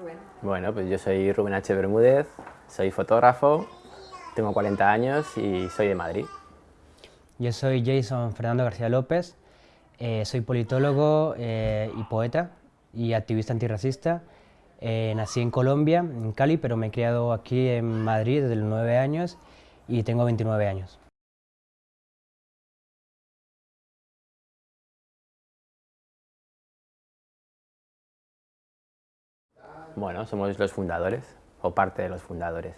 Rubén. Bueno, pues yo soy Rubén H. Bermúdez, soy fotógrafo, tengo 40 años y soy de Madrid. Yo soy Jason Fernando García López, eh, soy politólogo eh, y poeta y activista antirracista. Eh, nací en Colombia, en Cali, pero me he criado aquí en Madrid desde los 9 años y tengo 29 años. Bueno, somos los fundadores, o parte de los fundadores.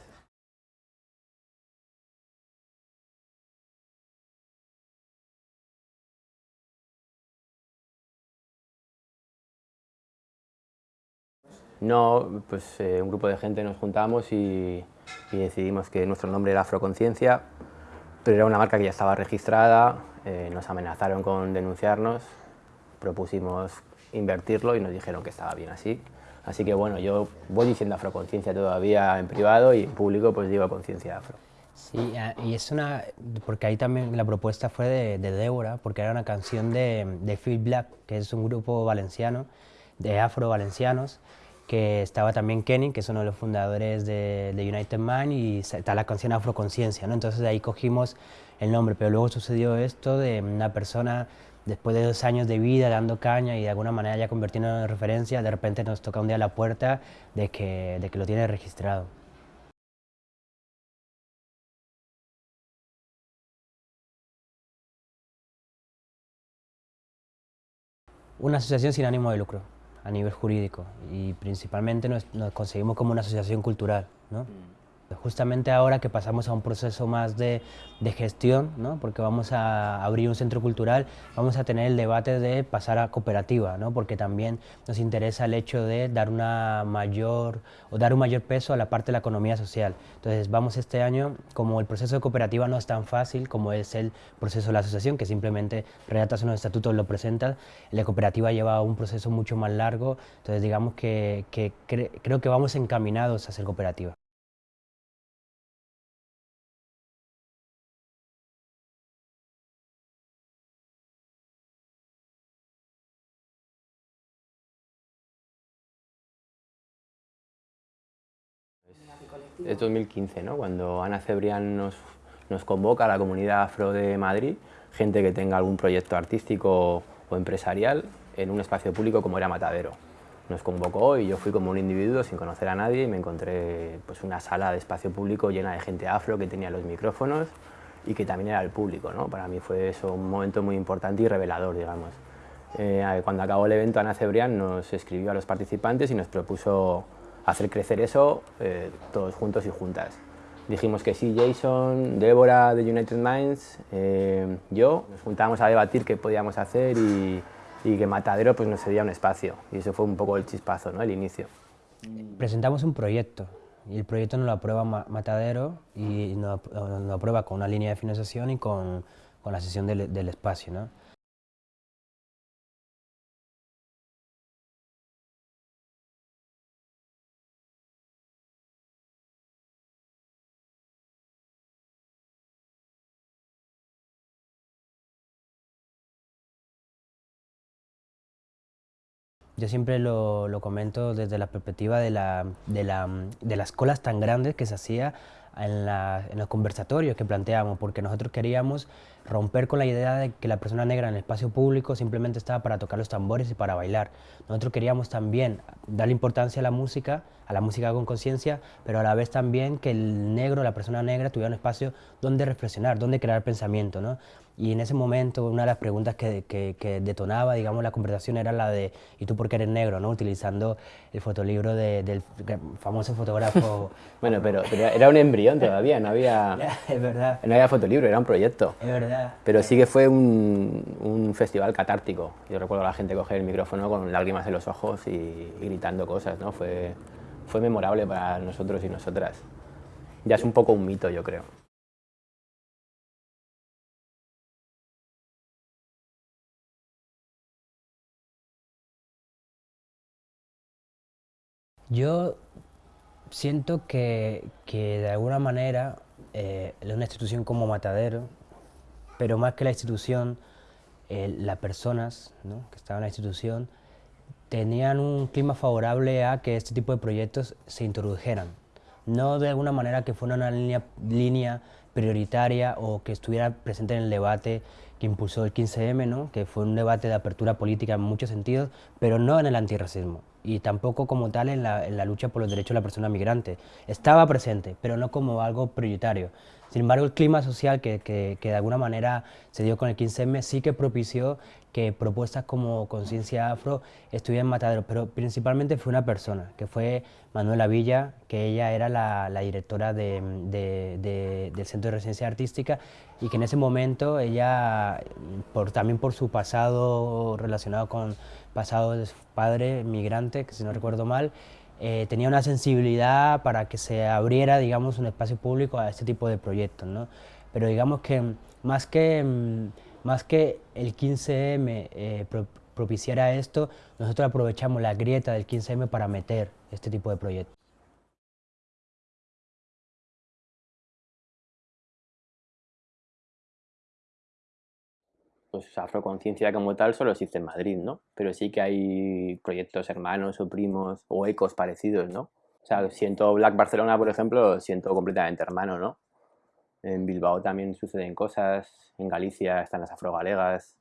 No, pues eh, un grupo de gente nos juntamos y, decidimos que nuestro nombre era Afroconciencia, pero era una marca que ya estaba registrada, eh, nos amenazaron con denunciarnos, propusimos invertirlo y nos dijeron que estaba bien así. Así que bueno, yo voy diciendo afroconciencia todavía en privado y en público pues digo conciencia afro. Sí, y es una, porque ahí también la propuesta fue de, de Débora, porque era una canción de, de Phil Black, que es un grupo valenciano, de afro-valencianos, que estaba también Kenny, que es uno de los fundadores de, de United Man, y está la canción Afroconciencia, ¿no? Entonces de ahí cogimos el nombre, pero luego sucedió esto de una persona después de dos años de vida dando caña y de alguna manera ya convirtiéndonos en referencia, de repente nos toca un día la puerta de que, de que lo tiene registrado. Una asociación sin ánimo de lucro a nivel jurídico y principalmente nos, nos conseguimos como una asociación cultural. ¿no? Mm justamente ahora que pasamos a un proceso más de, de, gestión, ¿no? porque vamos a abrir un centro cultural, vamos a tener el debate de pasar a cooperativa, ¿no? porque también nos interesa el hecho de dar, una mayor, o dar un mayor peso a la parte de la economía social. Entonces vamos este año, como el proceso de cooperativa no es tan fácil como es el proceso de la asociación, que simplemente redactas unos estatutos, lo presentas, la cooperativa lleva un proceso mucho más largo, entonces digamos que, que cre creo que vamos encaminados a ser cooperativa. Es 2015, ¿no? cuando Ana Cebrián nos, nos convoca a la comunidad afro de Madrid, gente que tenga algún proyecto artístico o empresarial en un espacio público como era Matadero. Nos convocó y yo fui como un individuo sin conocer a nadie y me encontré pues, una sala de espacio público llena de gente afro que tenía los micrófonos y que también era el público. ¿no? Para mí fue eso un momento muy importante y revelador, digamos. Eh, cuando acabó el evento, Ana Cebrián nos escribió a los participantes y nos propuso hacer crecer eso eh, todos juntos y juntas. Dijimos que sí, Jason, Débora de United Minds, eh, yo, nos juntábamos a debatir qué podíamos hacer y, y, que Matadero pues, nos cedía un espacio. Y eso fue un poco el chispazo, ¿no? el inicio. Presentamos un proyecto y el proyecto nos lo aprueba Matadero y nos, lo aprueba con una línea de financiación y con, con la sesión del, del espacio. ¿no? Yo siempre lo, lo, comento desde la perspectiva de, la, de, la, de, las colas tan grandes que se hacía en, la, en, los conversatorios que planteamos, porque nosotros queríamos romper con la idea de que la persona negra en el espacio público simplemente estaba para tocar los tambores y para bailar. Nosotros queríamos también darle importancia a la música, a la música con conciencia, pero a la vez también que el negro, la persona negra, tuviera un espacio donde reflexionar, donde crear pensamiento. ¿no? Y en ese momento una de las preguntas que, que, que, detonaba digamos, la conversación era la de ¿y tú por qué eres negro? ¿no? Utilizando el fotolibro de, del famoso fotógrafo... bueno, pero, pero, era un embrión todavía, no había, es verdad. no había fotolibro, era un proyecto. Es verdad. Pero sí que fue un, un festival catártico. Yo recuerdo a la gente coger el micrófono con lágrimas en los ojos y, y gritando cosas, ¿no? Fue, fue memorable para nosotros y nosotras. Ya es un poco un mito, yo creo. Yo siento que, que de alguna manera eh, una institución como Matadero, pero más que la institución, eh, las personas que estaban en la institución, tenían un clima favorable a que este tipo de proyectos se introdujeran. No de alguna manera que fuera una línea, línea prioritaria o que estuviera presente en el debate que impulsó el 15M, ¿no? que fue un debate de apertura política en muchos sentidos, pero no en el antirracismo y tampoco como tal en la, en la lucha por los derechos de la persona migrante. Estaba presente, pero no como algo prioritario. Sin embargo, el clima social que, que, de alguna manera se dio con el 15M sí que propició que propuestas como Conciencia Afro estuvieran en Matadero, pero principalmente fue una persona, que fue Manuela Villa, que ella era la, directora de, del Centro de Residencia Artística y que en ese momento ella, por, también por su pasado relacionado con pasado de su padre migrante, que si no recuerdo mal, eh, tenía una sensibilidad para que se abriera, digamos, un espacio público a este tipo de proyectos, ¿no? Pero digamos que más que, mm, más que el 15M eh, propiciara esto, nosotros aprovechamos la grieta del 15M para meter este tipo de proyectos. Pues afroconciencia como tal solo existe en Madrid, ¿no? Pero sí que hay proyectos hermanos o primos o ecos parecidos, ¿no? O sea, siento Black Barcelona, por ejemplo, siento completamente hermano, ¿no? En Bilbao también suceden cosas, en Galicia están las afrogalegas,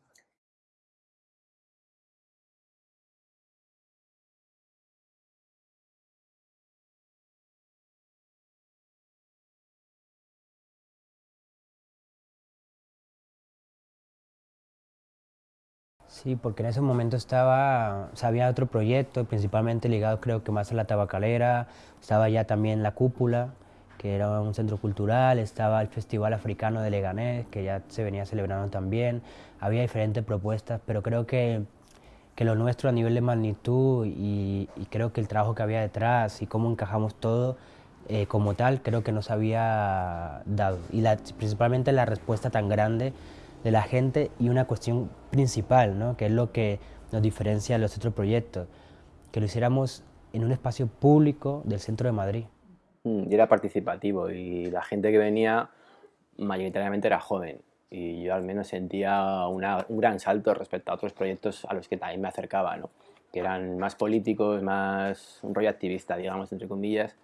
Sí, porque en ese momento estaba, o sea, había otro proyecto, principalmente ligado creo que más a la tabacalera, estaba ya también la cúpula, que era un centro cultural, estaba el Festival Africano de Leganés, que ya se venía celebrando también, había diferentes propuestas, pero creo que, que lo nuestro a nivel de magnitud y, creo que el trabajo que había detrás y cómo encajamos todo, eh, como tal, creo que nos había dado. Y la, principalmente la respuesta tan grande de la gente y una cuestión principal, ¿no? que es lo que nos diferencia de los otros proyectos, que lo hiciéramos en un espacio público del centro de Madrid. Mm, y era participativo y la gente que venía mayoritariamente era joven y yo al menos sentía un gran salto respecto a otros proyectos a los que también me acercaba, ¿no? que eran más políticos, más un rollo activista, digamos, entre comillas,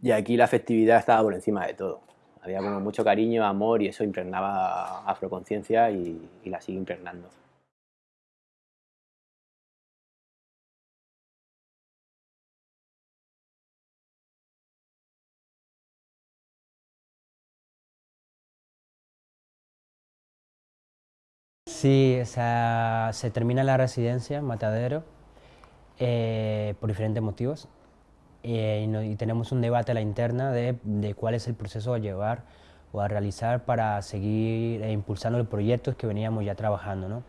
y aquí la afectividad estaba por encima de todo había como mucho cariño, amor y eso impregnaba afroconciencia y, la sigue impregnando. Sí, o sea, se termina la residencia, Matadero, eh, por diferentes motivos. Eh, y, tenemos un debate a la interna de, de, cuál es el proceso a llevar o a realizar para seguir eh, impulsando los proyectos que veníamos ya trabajando. ¿no?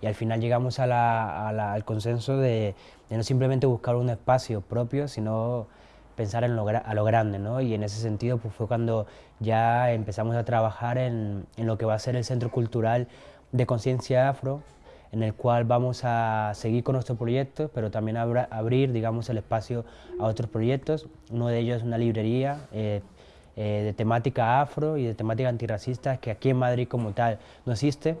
Y al final llegamos a la, al consenso de, de, no simplemente buscar un espacio propio, sino pensar en lo, a lo grande. ¿no? Y en ese sentido pues, fue cuando ya empezamos a trabajar en, en lo que va a ser el Centro Cultural de Conciencia Afro, en el cual vamos a seguir con nuestro proyecto, pero también abrir digamos, el espacio a otros proyectos. Uno de ellos es una librería eh, eh, de temática afro y de temática antirracista, que aquí en Madrid como tal no existe.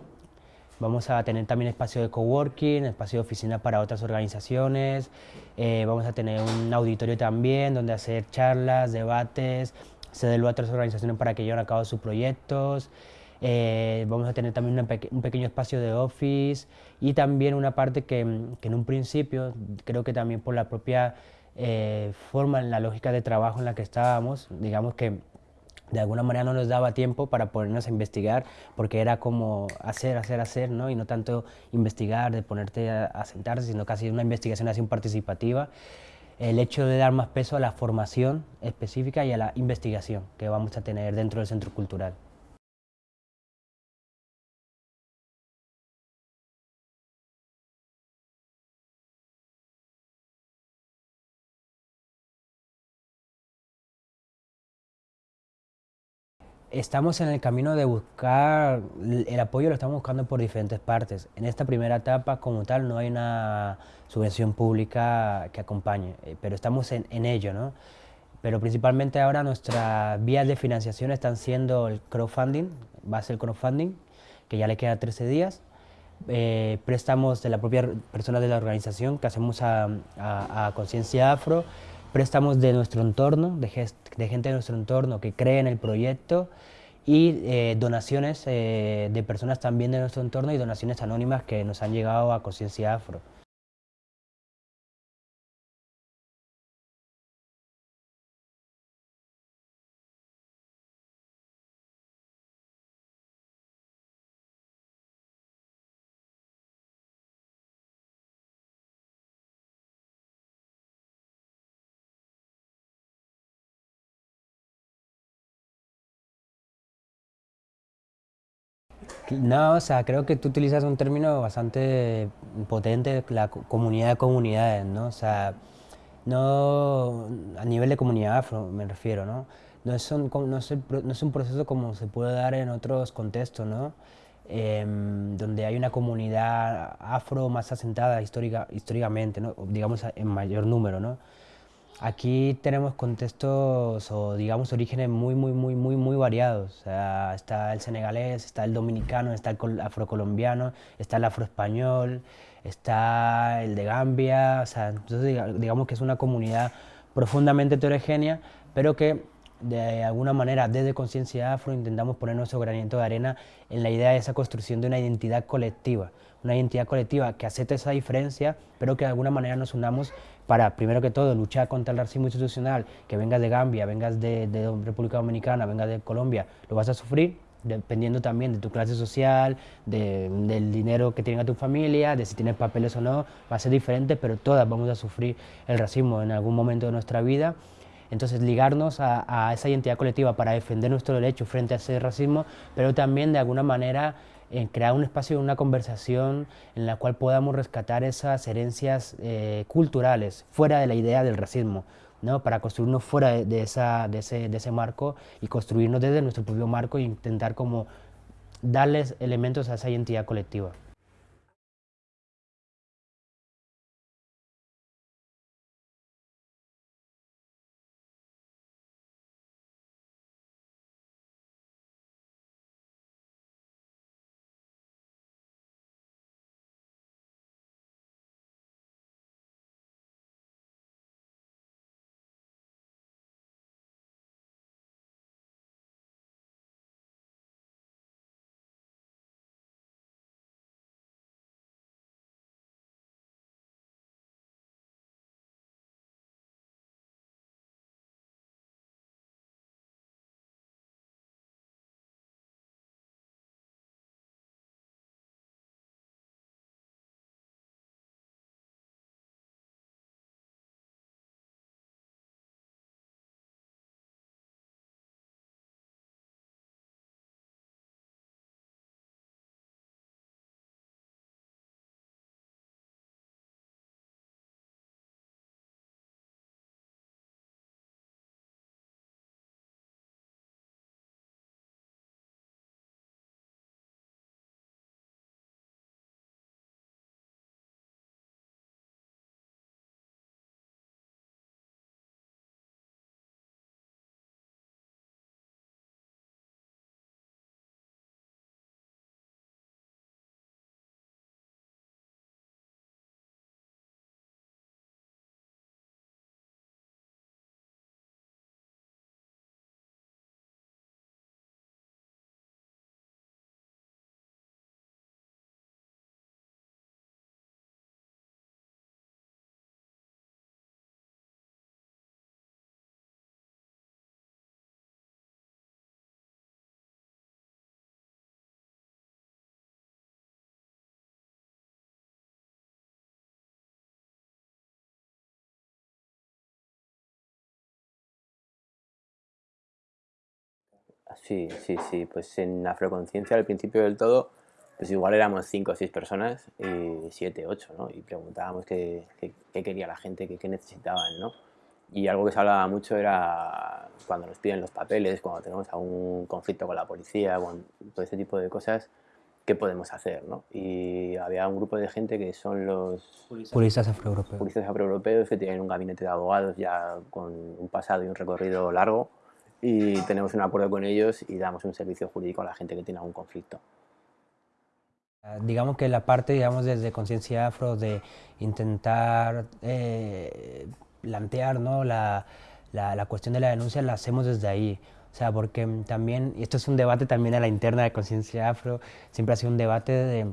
Vamos a tener también espacio de coworking, espacio de oficina para otras organizaciones. Eh, vamos a tener un auditorio también donde hacer charlas, debates, cederlo a otras organizaciones para que lleven a cabo sus proyectos. Eh, vamos a tener también un pequeño espacio de office y también una parte que, en un principio, creo que también por la propia eh, forma, en la lógica de trabajo en la que estábamos, digamos que de alguna manera no nos daba tiempo para ponernos a investigar, porque era como hacer, hacer, hacer, ¿no? y no tanto investigar, de ponerte a, sentarse, sino casi una investigación así participativa. El hecho de dar más peso a la formación específica y a la investigación que vamos a tener dentro del centro cultural. Estamos en el camino de buscar, el apoyo lo estamos buscando por diferentes partes. En esta primera etapa, como tal, no hay una subvención pública que acompañe, eh, pero estamos en, ello, ¿no? Pero principalmente ahora nuestras vías de financiación están siendo el crowdfunding, va a ser el crowdfunding, que ya le queda 13 días, eh, préstamos de la propia persona de la organización que hacemos a, Conciencia Afro, préstamos de nuestro entorno, de, gente de nuestro entorno que cree en el proyecto y eh, donaciones eh, de personas también de nuestro entorno y donaciones anónimas que nos han llegado a Conciencia Afro. No, o sea, creo que tú utilizas un término bastante potente, la comunidad de comunidades, ¿no? O sea, no a nivel de comunidad afro me refiero, ¿no? No es un, no es, no es un proceso como se puede dar en otros contextos, ¿no? Em, donde hay una comunidad afro más asentada histórica, históricamente, ¿no? digamos en mayor número, ¿no? Aquí tenemos contextos o digamos orígenes muy, muy, muy, muy, muy variados. Está el senegalés, está el dominicano, está el afrocolombiano, está el afroespañol, está el de Gambia. O sea, entonces digamos que es una comunidad profundamente heterogénea, pero que de alguna manera desde Conciencia Afro intentamos poner nuestro granito de arena en la idea de esa construcción de una identidad colectiva, una identidad colectiva que acepte esa diferencia, pero que de alguna manera nos unamos para, primero que todo, luchar contra el racismo institucional, que vengas de Gambia, vengas de, República Dominicana, vengas de Colombia, lo vas a sufrir, dependiendo también de tu clase social, del dinero que tiene tu familia, de si tienes papeles o no, va a ser diferente, pero todas vamos a sufrir el racismo en algún momento de nuestra vida. Entonces, ligarnos a, a esa identidad colectiva para defender nuestro derecho frente a ese racismo, pero también de alguna manera en crear un espacio, una conversación en la cual podamos rescatar esas herencias eh, culturales fuera de la idea del racismo, ¿no? para construirnos fuera de, de, ese, de ese marco y construirnos desde nuestro propio marco e intentar como darles elementos a esa identidad colectiva. Sí, sí, sí. Pues en Afroconciencia al principio del todo, pues igual éramos cinco o seis personas, y siete, ocho, ¿no? Y preguntábamos qué, qué, quería la gente, qué, qué, necesitaban, ¿no? Y algo que se hablaba mucho era cuando nos piden los papeles, cuando tenemos algún conflicto con la policía, con todo ese tipo de cosas, qué podemos hacer, ¿no? Y había un grupo de gente que son los... Juristas afroeuropeos. Juristas afroeuropeos que tienen un gabinete de abogados ya con un pasado y un recorrido largo y tenemos un acuerdo con ellos y damos un servicio jurídico a la gente que tiene algún conflicto. Digamos que la parte, digamos, desde Conciencia Afro de intentar eh, plantear ¿no? la, la, cuestión de la denuncia la hacemos desde ahí. O sea, porque también, y esto es un debate también a la interna de Conciencia Afro, siempre ha sido un debate de,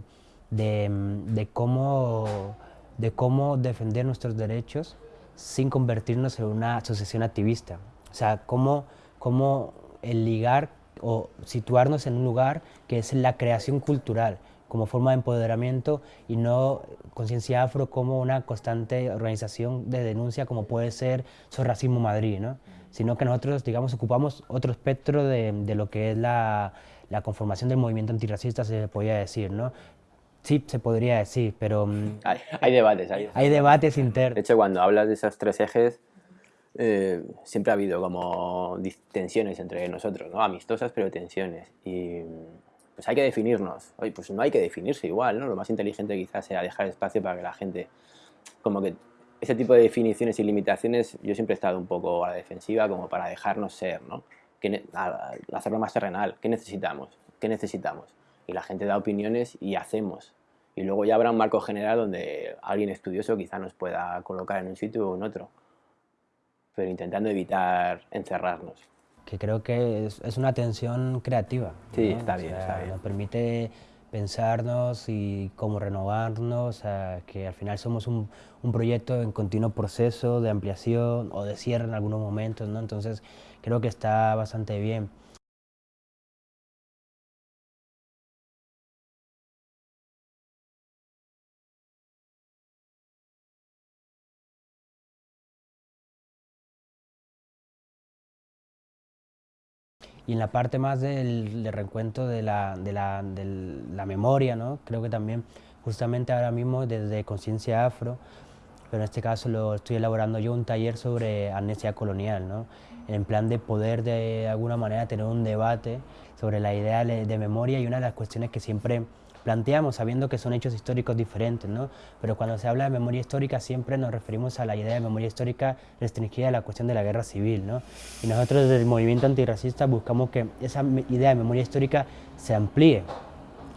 de, de, cómo, de cómo defender nuestros derechos sin convertirnos en una asociación activista. O sea, cómo, cómo el ligar o situarnos en un lugar que es la creación cultural, como forma de empoderamiento y no conciencia afro como una constante organización de denuncia como puede ser sobre Racismo Madrid, ¿no? sino que nosotros, digamos, ocupamos otro espectro de, de lo que es la, la, conformación del movimiento antirracista, se podría decir, ¿no? Sí, se podría decir, pero... Mm, hay, hay debates. Hay, hay debates internos. De hecho, cuando hablas de esos tres ejes, eh, siempre ha habido como tensiones entre nosotros, ¿no? Amistosas, pero tensiones. Y pues hay que definirnos. Oye, pues no hay que definirse igual, ¿no? Lo más inteligente quizás sea dejar espacio para que la gente, como que ese tipo de definiciones y limitaciones, yo siempre he estado un poco a la defensiva como para dejarnos ser, ¿no? Que, hacerlo más terrenal. ¿Qué necesitamos? ¿Qué necesitamos? Y la gente da opiniones y hacemos. Y luego ya habrá un marco general donde alguien estudioso quizá nos pueda colocar en un sitio o en otro. Pero intentando evitar encerrarnos que creo que es, es una tensión creativa. Sí, está, bien, Nos permite pensarnos y cómo renovarnos, que al final somos un, un, proyecto en continuo proceso de ampliación o de cierre en algunos momentos, ¿no? entonces creo que está bastante bien. Y en la parte más del, reencuentro de la, de, la, de la, memoria, ¿no? creo que también justamente ahora mismo desde Conciencia Afro, pero en este caso lo estoy elaborando yo un taller sobre amnesia colonial, ¿no? en plan de poder de alguna manera tener un debate sobre la idea de memoria y una de las cuestiones que siempre planteamos sabiendo que son hechos históricos diferentes, ¿no? pero cuando se habla de memoria histórica siempre nos referimos a la idea de memoria histórica restringida a la cuestión de la guerra civil. ¿no? Y nosotros desde el movimiento antirracista buscamos que esa idea de memoria histórica se amplíe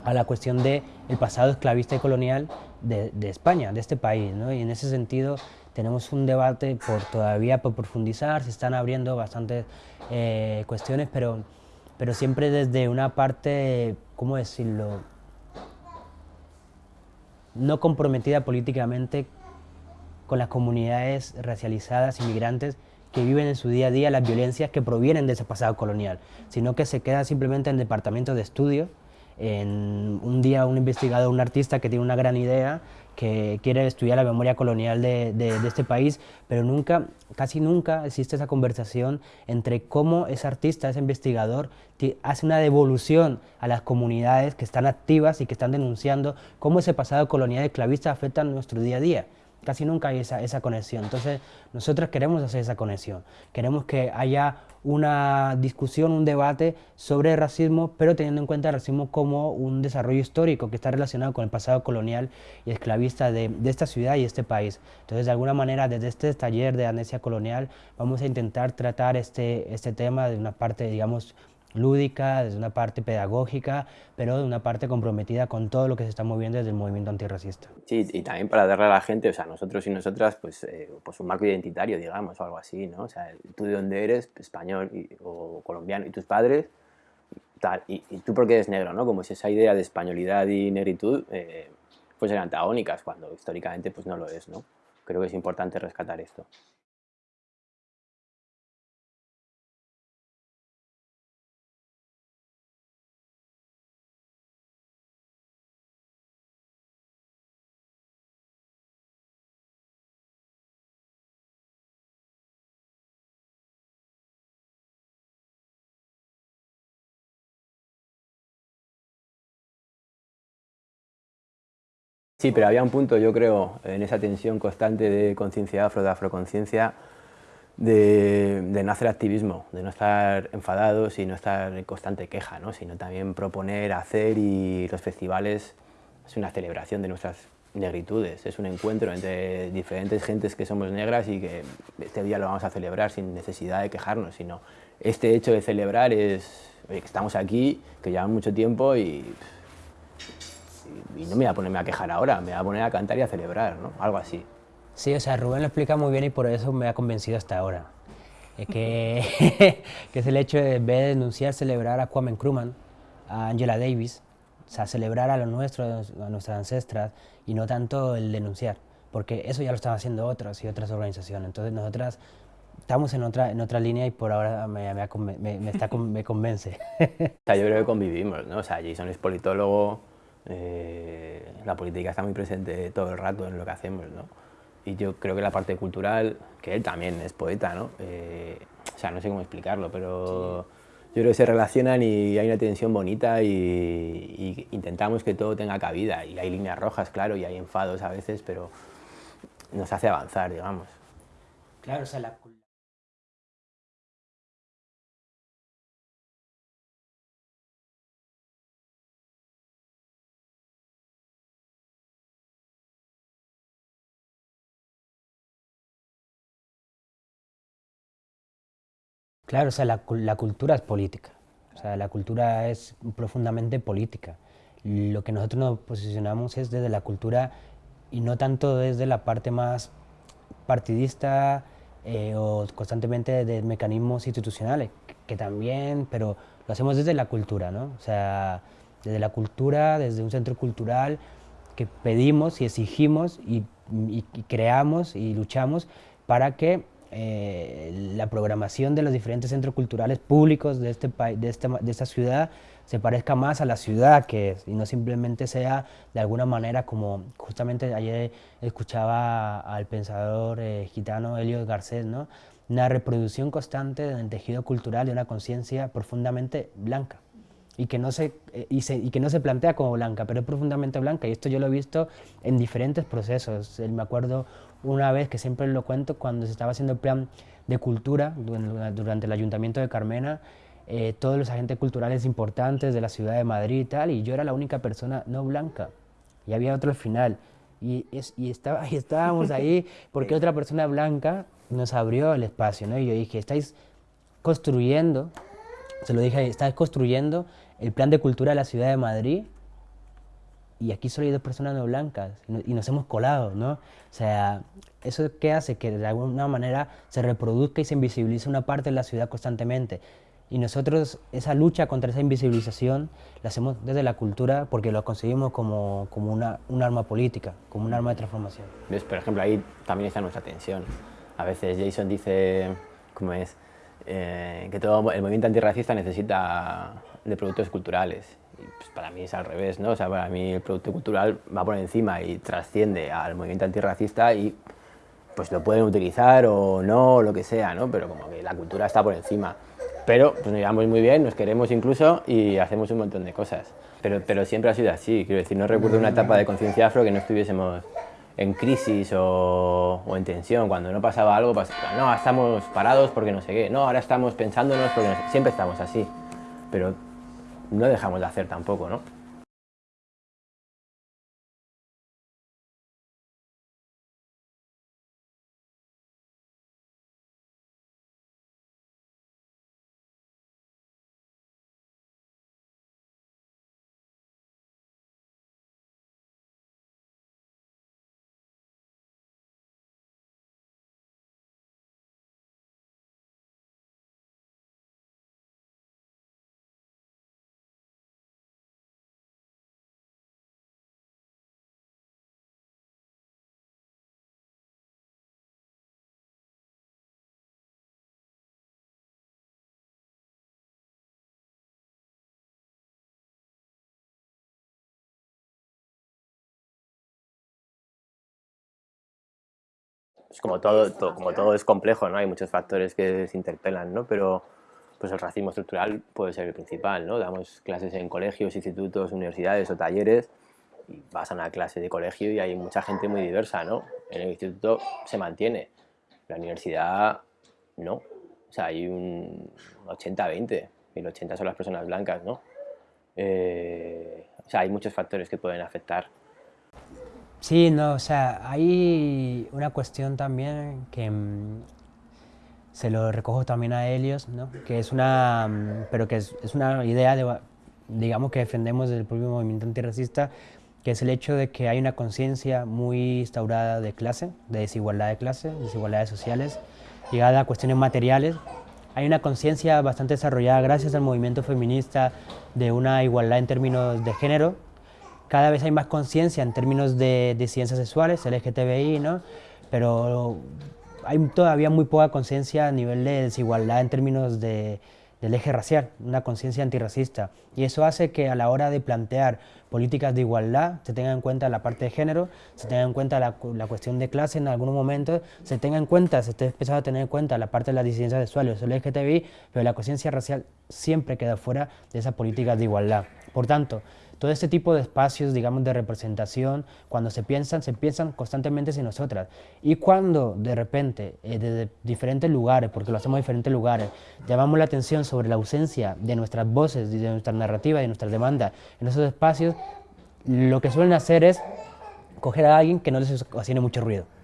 a la cuestión del el pasado esclavista y colonial de, de, España, de este país. ¿no? Y en ese sentido tenemos un debate por todavía por profundizar, se están abriendo bastantes eh, cuestiones, pero, pero siempre desde una parte, ¿cómo decirlo?, no comprometida políticamente con las comunidades racializadas, inmigrantes, que viven en su día a día las violencias que provienen de ese pasado colonial, sino que se queda simplemente en el departamento de estudio, en un día un investigador, un artista que tiene una gran idea que quiere estudiar la memoria colonial de, este país, pero nunca, casi nunca existe esa conversación entre cómo ese artista, ese investigador, hace una devolución a las comunidades que están activas y que están denunciando cómo ese pasado colonial esclavista afecta a nuestro día a día. Casi nunca hay esa, esa conexión. Entonces, nosotros queremos hacer esa conexión. Queremos que haya una discusión, un debate sobre racismo, pero teniendo en cuenta el racismo como un desarrollo histórico que está relacionado con el pasado colonial y esclavista de, de esta ciudad y este país. Entonces, de alguna manera, desde este taller de amnesia colonial, vamos a intentar tratar este, este tema de una parte, digamos, lúdica, desde una parte pedagógica, pero de una parte comprometida con todo lo que se está moviendo desde el movimiento antirracista. Sí, y también para darle a la gente, o sea, nosotros y nosotras, pues, eh, pues un marco identitario, digamos, o algo así, ¿no? O sea, tú de dónde eres, español o colombiano, y tus padres, tal, y, tú porque eres negro, ¿no? Como si esa idea de españolidad y negritud eh, fuesen antagónicas, cuando históricamente pues no lo es, ¿no? Creo que es importante rescatar esto. Sí, pero había un punto, yo creo, en esa tensión constante de conciencia afro, de afroconciencia, de, no hacer activismo, de no estar enfadados y no estar en constante queja, ¿no? sino también proponer, hacer y los festivales es una celebración de nuestras negritudes, es un encuentro entre diferentes gentes que somos negras y que este día lo vamos a celebrar sin necesidad de quejarnos, sino este hecho de celebrar es que estamos aquí, que llevamos mucho tiempo y y, no me voy a ponerme a quejar ahora, me voy a poner a cantar y a celebrar, ¿no? Algo así. Sí, o sea, Rubén lo explica muy bien y por eso me ha convencido hasta ahora. Es que, que es el hecho de, en vez de denunciar, celebrar a Kwame Nkrumah, a Angela Davis, o sea, celebrar a los nuestros, a nuestras ancestras y no tanto el denunciar, porque eso ya lo están haciendo otras y otras organizaciones. Entonces nosotras estamos en otra, en otra línea y por ahora me, me, me, está, me convence. o sea, yo creo que convivimos, ¿no? O sea, Jason es politólogo, eh, la política está muy presente todo el rato en lo que hacemos, ¿no? Y yo creo que la parte cultural, que él también es poeta, ¿no? Eh, o sea, no sé cómo explicarlo, pero yo creo que se relacionan y hay una tensión bonita y, y, intentamos que todo tenga cabida. Y hay líneas rojas, claro, y hay enfados a veces, pero nos hace avanzar, digamos. Claro, o sea, la Claro, o sea, la, la, cultura es política, o sea, la cultura es profundamente política. Lo que nosotros nos posicionamos es desde la cultura y no tanto desde la parte más partidista eh, o constantemente de mecanismos institucionales, que, también, pero lo hacemos desde la cultura, ¿no? O sea, desde la cultura, desde un centro cultural que pedimos y exigimos y, y creamos y luchamos para que eh, la programación de los diferentes centros culturales públicos de, este, de, este, de esta ciudad se parezca más a la ciudad que es y no simplemente sea de alguna manera como justamente ayer escuchaba al pensador eh, gitano Elio Garcés, ¿no? una reproducción constante del tejido cultural de una conciencia profundamente blanca y que, no se, eh, y, se, y, que no se plantea como blanca, pero es profundamente blanca. Y esto yo lo he visto en diferentes procesos. Me acuerdo una vez que siempre lo cuento, cuando se estaba haciendo el plan de cultura durante el ayuntamiento de Carmena, eh, todos los agentes culturales importantes de la ciudad de Madrid y tal, y yo era la única persona no blanca, y había otro al final, y, es, y, estaba, y estábamos ahí porque otra persona blanca nos abrió el espacio, ¿no? y yo dije, estáis construyendo, se lo dije, estáis construyendo el plan de cultura de la ciudad de Madrid y aquí solo hay dos personas no blancas y nos hemos colado, ¿no? O sea, ¿eso qué hace? Que de alguna manera se reproduzca y se invisibilice una parte de la ciudad constantemente. Y nosotros esa lucha contra esa invisibilización la hacemos desde la cultura porque lo conseguimos como, como una, un arma política, como un arma de transformación. Por ejemplo, ahí también está nuestra tensión. A veces Jason dice, ¿cómo es? Eh, que todo el movimiento antirracista necesita de productos culturales pues para mí es al revés, ¿no? O sea, para mí el producto cultural va por encima y trasciende al movimiento antirracista y pues lo pueden utilizar o no, lo que sea, ¿no? Pero como que la cultura está por encima. Pero pues nos llevamos muy bien, nos queremos incluso y hacemos un montón de cosas. Pero, pero siempre ha sido así, quiero decir, no recuerdo una etapa de conciencia afro que no estuviésemos en crisis o, o, en tensión, cuando no pasaba algo, pasaba, no, estamos parados porque no sé qué, no, ahora estamos pensándonos porque no sé, siempre estamos así. Pero no dejamos de hacer tampoco, ¿no? Pues como todo, como todo es complejo, ¿no? Hay muchos factores que se interpelan, ¿no? Pero pues el racismo estructural puede ser el principal, ¿no? Damos clases en colegios, institutos, universidades o talleres y vas a una clase de colegio y hay mucha gente muy diversa, ¿no? En el instituto se mantiene, la universidad no. O sea, hay un 80-20 y el 80 son las personas blancas, ¿no? Eh, o sea, hay muchos factores que pueden afectar Sí, no, o sea, hay una cuestión también que mm, se lo recojo también a Helios, ¿no? que es una, mm, pero que es, una idea, de, digamos, que defendemos desde el propio movimiento antirracista, que es el hecho de que hay una conciencia muy instaurada de clase, de desigualdad de clase, desigualdades sociales, llegada a cuestiones materiales. Hay una conciencia bastante desarrollada gracias al movimiento feminista de una igualdad en términos de género. Cada vez hay más conciencia en términos de ciencias sexuales, LGTBI, ¿no? pero hay todavía muy poca conciencia a nivel de desigualdad en términos de, del eje racial, una conciencia antirracista. Y eso hace que a la hora de plantear políticas de igualdad se tenga en cuenta la parte de género, se tenga en cuenta la, cuestión de clase en algunos momentos, se tenga en cuenta, se esté empezando a tener en cuenta la parte de las disidencias sexuales, el LGTBI, pero la conciencia racial siempre queda fuera de esas políticas de igualdad. Por tanto, todo este tipo de espacios, digamos, de representación, cuando se piensan, se piensan constantemente en nosotras. Y cuando de repente, eh, desde diferentes lugares, porque lo hacemos en diferentes lugares, llamamos la atención sobre la ausencia de nuestras voces, de nuestra narrativa, de nuestras demandas en esos espacios, lo que suelen hacer es coger a alguien que no les ocasione mucho ruido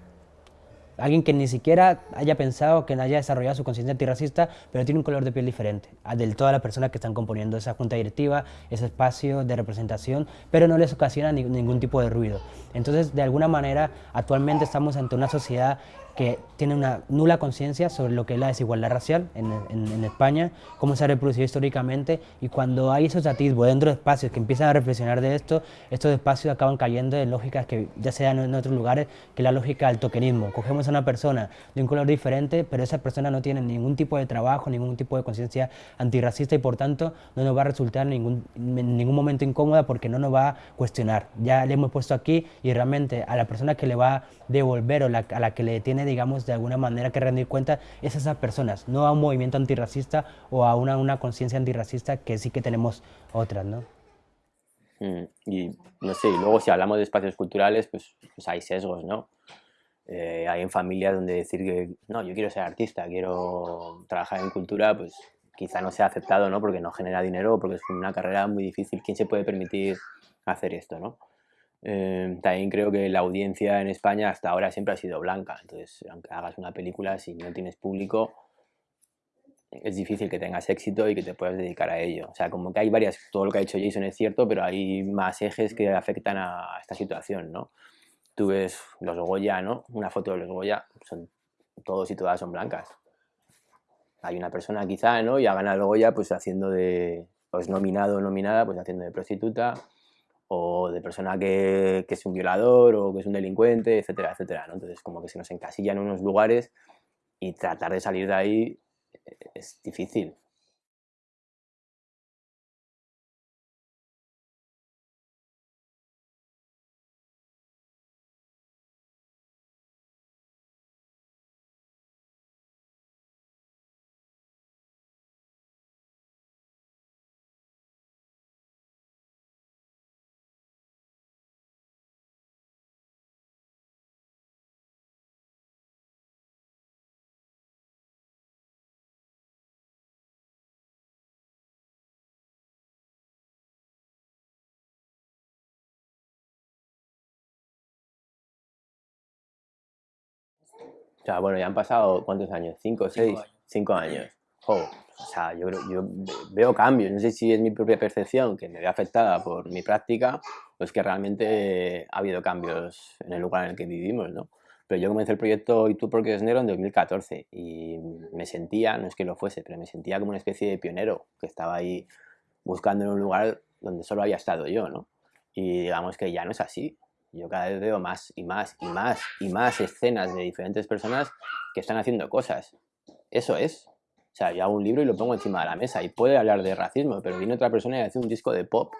alguien que ni siquiera haya pensado, que haya desarrollado su conciencia antirracista, pero tiene un color de piel diferente al de todas las personas que están componiendo esa junta directiva, ese espacio de representación, pero no les ocasiona ningún tipo de ruido. Entonces, de alguna manera, actualmente estamos ante una sociedad que tiene una nula conciencia sobre lo que es la desigualdad racial en, en, España, cómo se ha reproducido históricamente, y cuando hay esos atisbos dentro de espacios que empiezan a reflexionar de esto, estos espacios acaban cayendo en lógicas que ya sean en otros lugares, que la lógica del tokenismo. Cogemos a una persona de un color diferente, pero esa persona no tiene ningún tipo de trabajo, ningún tipo de conciencia antirracista y por tanto no nos va a resultar ningún, en ningún momento incómoda porque no nos va a cuestionar. Ya le hemos puesto aquí y realmente a la persona que le va a devolver o a la que le tiene digamos, de alguna manera que rendir cuenta es a esas personas, no a un movimiento antirracista o a una, una conciencia antirracista que sí que tenemos otras, ¿no? Mm, y no sé, y luego si hablamos de espacios culturales, pues, pues hay sesgos, ¿no? Eh, hay en familias donde decir que, no, yo quiero ser artista, quiero trabajar en cultura, pues quizá no sea aceptado, ¿no? Porque no genera dinero, porque es una carrera muy difícil. ¿Quién se puede permitir hacer esto, no? Eh, también creo que la audiencia en España hasta ahora siempre ha sido blanca, entonces aunque hagas una película, si no tienes público, es difícil que tengas éxito y que te puedas dedicar a ello. O sea, como que hay varias, todo lo que ha dicho Jason es cierto, pero hay más ejes que afectan a esta situación, ¿no? Tú ves los Goya, ¿no? Una foto de los Goya, son, todos y todas son blancas. Hay una persona quizá, ¿no? Y ha ganado el Goya pues haciendo de, pues nominado o nominada, pues haciendo de prostituta, o de persona que, es un violador o que es un delincuente, etcétera, etcétera. ¿no? Entonces, como que se nos encasillan en unos lugares y tratar de salir de ahí eh, es difícil. O sea, bueno, ya han pasado, ¿cuántos años? ¿Cinco, seis? Cinco años. o sea, yo, yo veo cambios. No sé si es mi propia percepción que me ve afectada por mi práctica o es que realmente ha habido cambios en el lugar en el que vivimos, ¿no? Pero yo comencé el proyecto ¿Y tú porque es negro? en 2014 y me sentía, no es que lo fuese, pero me sentía como una especie de pionero que estaba ahí buscando en un lugar donde solo había estado yo, ¿no? Y digamos que ya no es así. Yo cada vez veo más y más y más y más escenas de diferentes personas que están haciendo cosas. Eso es. O sea, yo hago un libro y lo pongo encima de la mesa y puede hablar de racismo, pero viene otra persona y hace un disco de pop,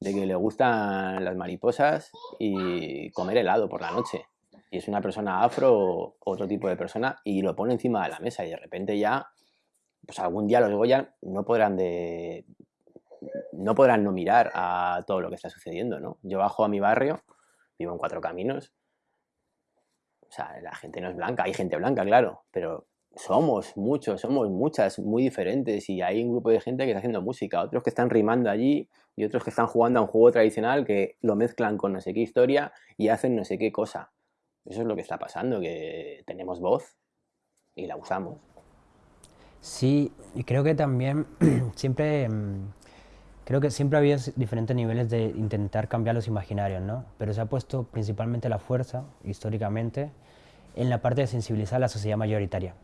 de que le gustan las mariposas y comer helado por la noche. Y es una persona afro o otro tipo de persona y lo pone encima de la mesa y de repente ya, pues algún día los Goya no podrán de no podrán no mirar a todo lo que está sucediendo, ¿no? Yo bajo a mi barrio vivo en Cuatro Caminos. O sea, la gente no es blanca, hay gente blanca, claro, pero somos muchos, somos muchas, muy diferentes y hay un grupo de gente que está haciendo música, otros que están rimando allí y otros que están jugando a un juego tradicional que lo mezclan con no sé qué historia y hacen no sé qué cosa. Eso es lo que está pasando, que tenemos voz y la usamos. Sí, y creo que también siempre mm, Creo que siempre ha habido diferentes niveles de intentar cambiar los imaginarios, ¿no? Pero se ha puesto principalmente la fuerza, históricamente, en la parte de sensibilizar a la sociedad mayoritaria.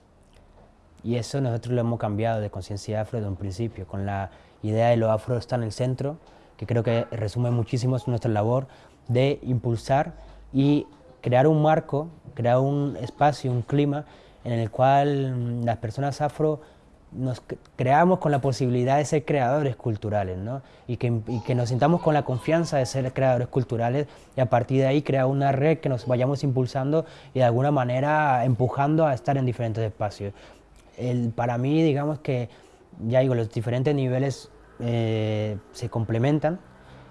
Y eso nosotros lo hemos cambiado de conciencia afro desde un principio, con la idea de lo afro está en el centro, que creo que resume muchísimo nuestra labor de impulsar y crear un marco, crear un espacio, un clima en el cual mm, las personas afro nos creamos con la posibilidad de ser creadores culturales, ¿no? y, que, y, que, nos sintamos con la confianza de ser creadores culturales y a partir de ahí crear una red que nos vayamos impulsando y de alguna manera empujando a estar en diferentes espacios. El, para mí, digamos que, ya digo, los diferentes niveles eh, se complementan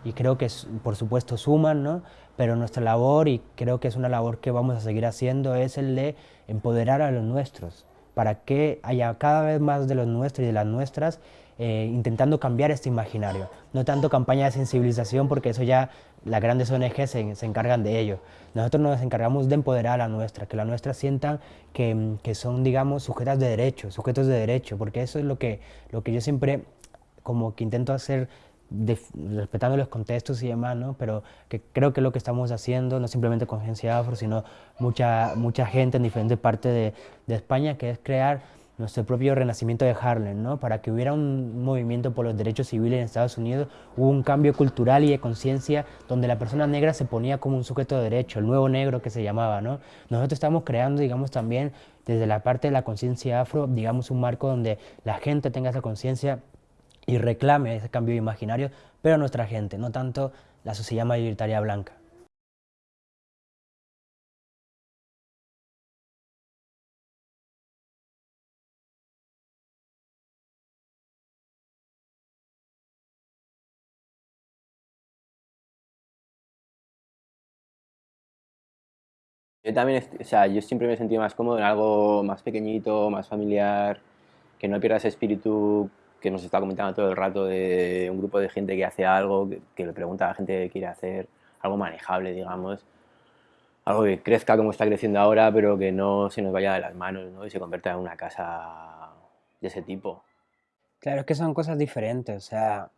y creo que por supuesto suman, ¿no? pero nuestra labor, y creo que es una labor que vamos a seguir haciendo, es el de empoderar a los nuestros, para que haya cada vez más de los nuestros y de las nuestras eh, intentando cambiar este imaginario. No tanto campaña de sensibilización, porque eso ya las grandes ONG se, encargan de ello. Nosotros nos encargamos de empoderar a la nuestra, que la nuestra sientan que, que, son, digamos, sujetas de derecho, sujetos de derecho, porque eso es lo que, lo que yo siempre como que intento hacer respetando los contextos y demás, ¿no? pero que creo que lo que estamos haciendo, no simplemente con Agencia Afro, sino mucha, mucha gente en diferentes partes de, de, España, que es crear nuestro propio renacimiento de Harlem, ¿no? para que hubiera un movimiento por los derechos civiles en Estados Unidos, hubo un cambio cultural y de conciencia donde la persona negra se ponía como un sujeto de derecho, el nuevo negro que se llamaba. ¿no? Nosotros estamos creando, digamos, también desde la parte de la conciencia afro, digamos, un marco donde la gente tenga esa conciencia y reclame ese cambio imaginario, pero nuestra gente, no tanto la sociedad mayoritaria blanca. Yo también, o sea, yo siempre me he sentido más cómodo en algo más pequeñito, más familiar, que no pierda ese espíritu que nos está comentando todo el rato de un grupo de gente que hace algo, que, le pregunta a la gente qué quiere hacer, algo manejable, digamos, algo que crezca como está creciendo ahora, pero que no se nos vaya de las manos ¿no? y se convierta en una casa de ese tipo. Claro, es que son cosas diferentes, o sea,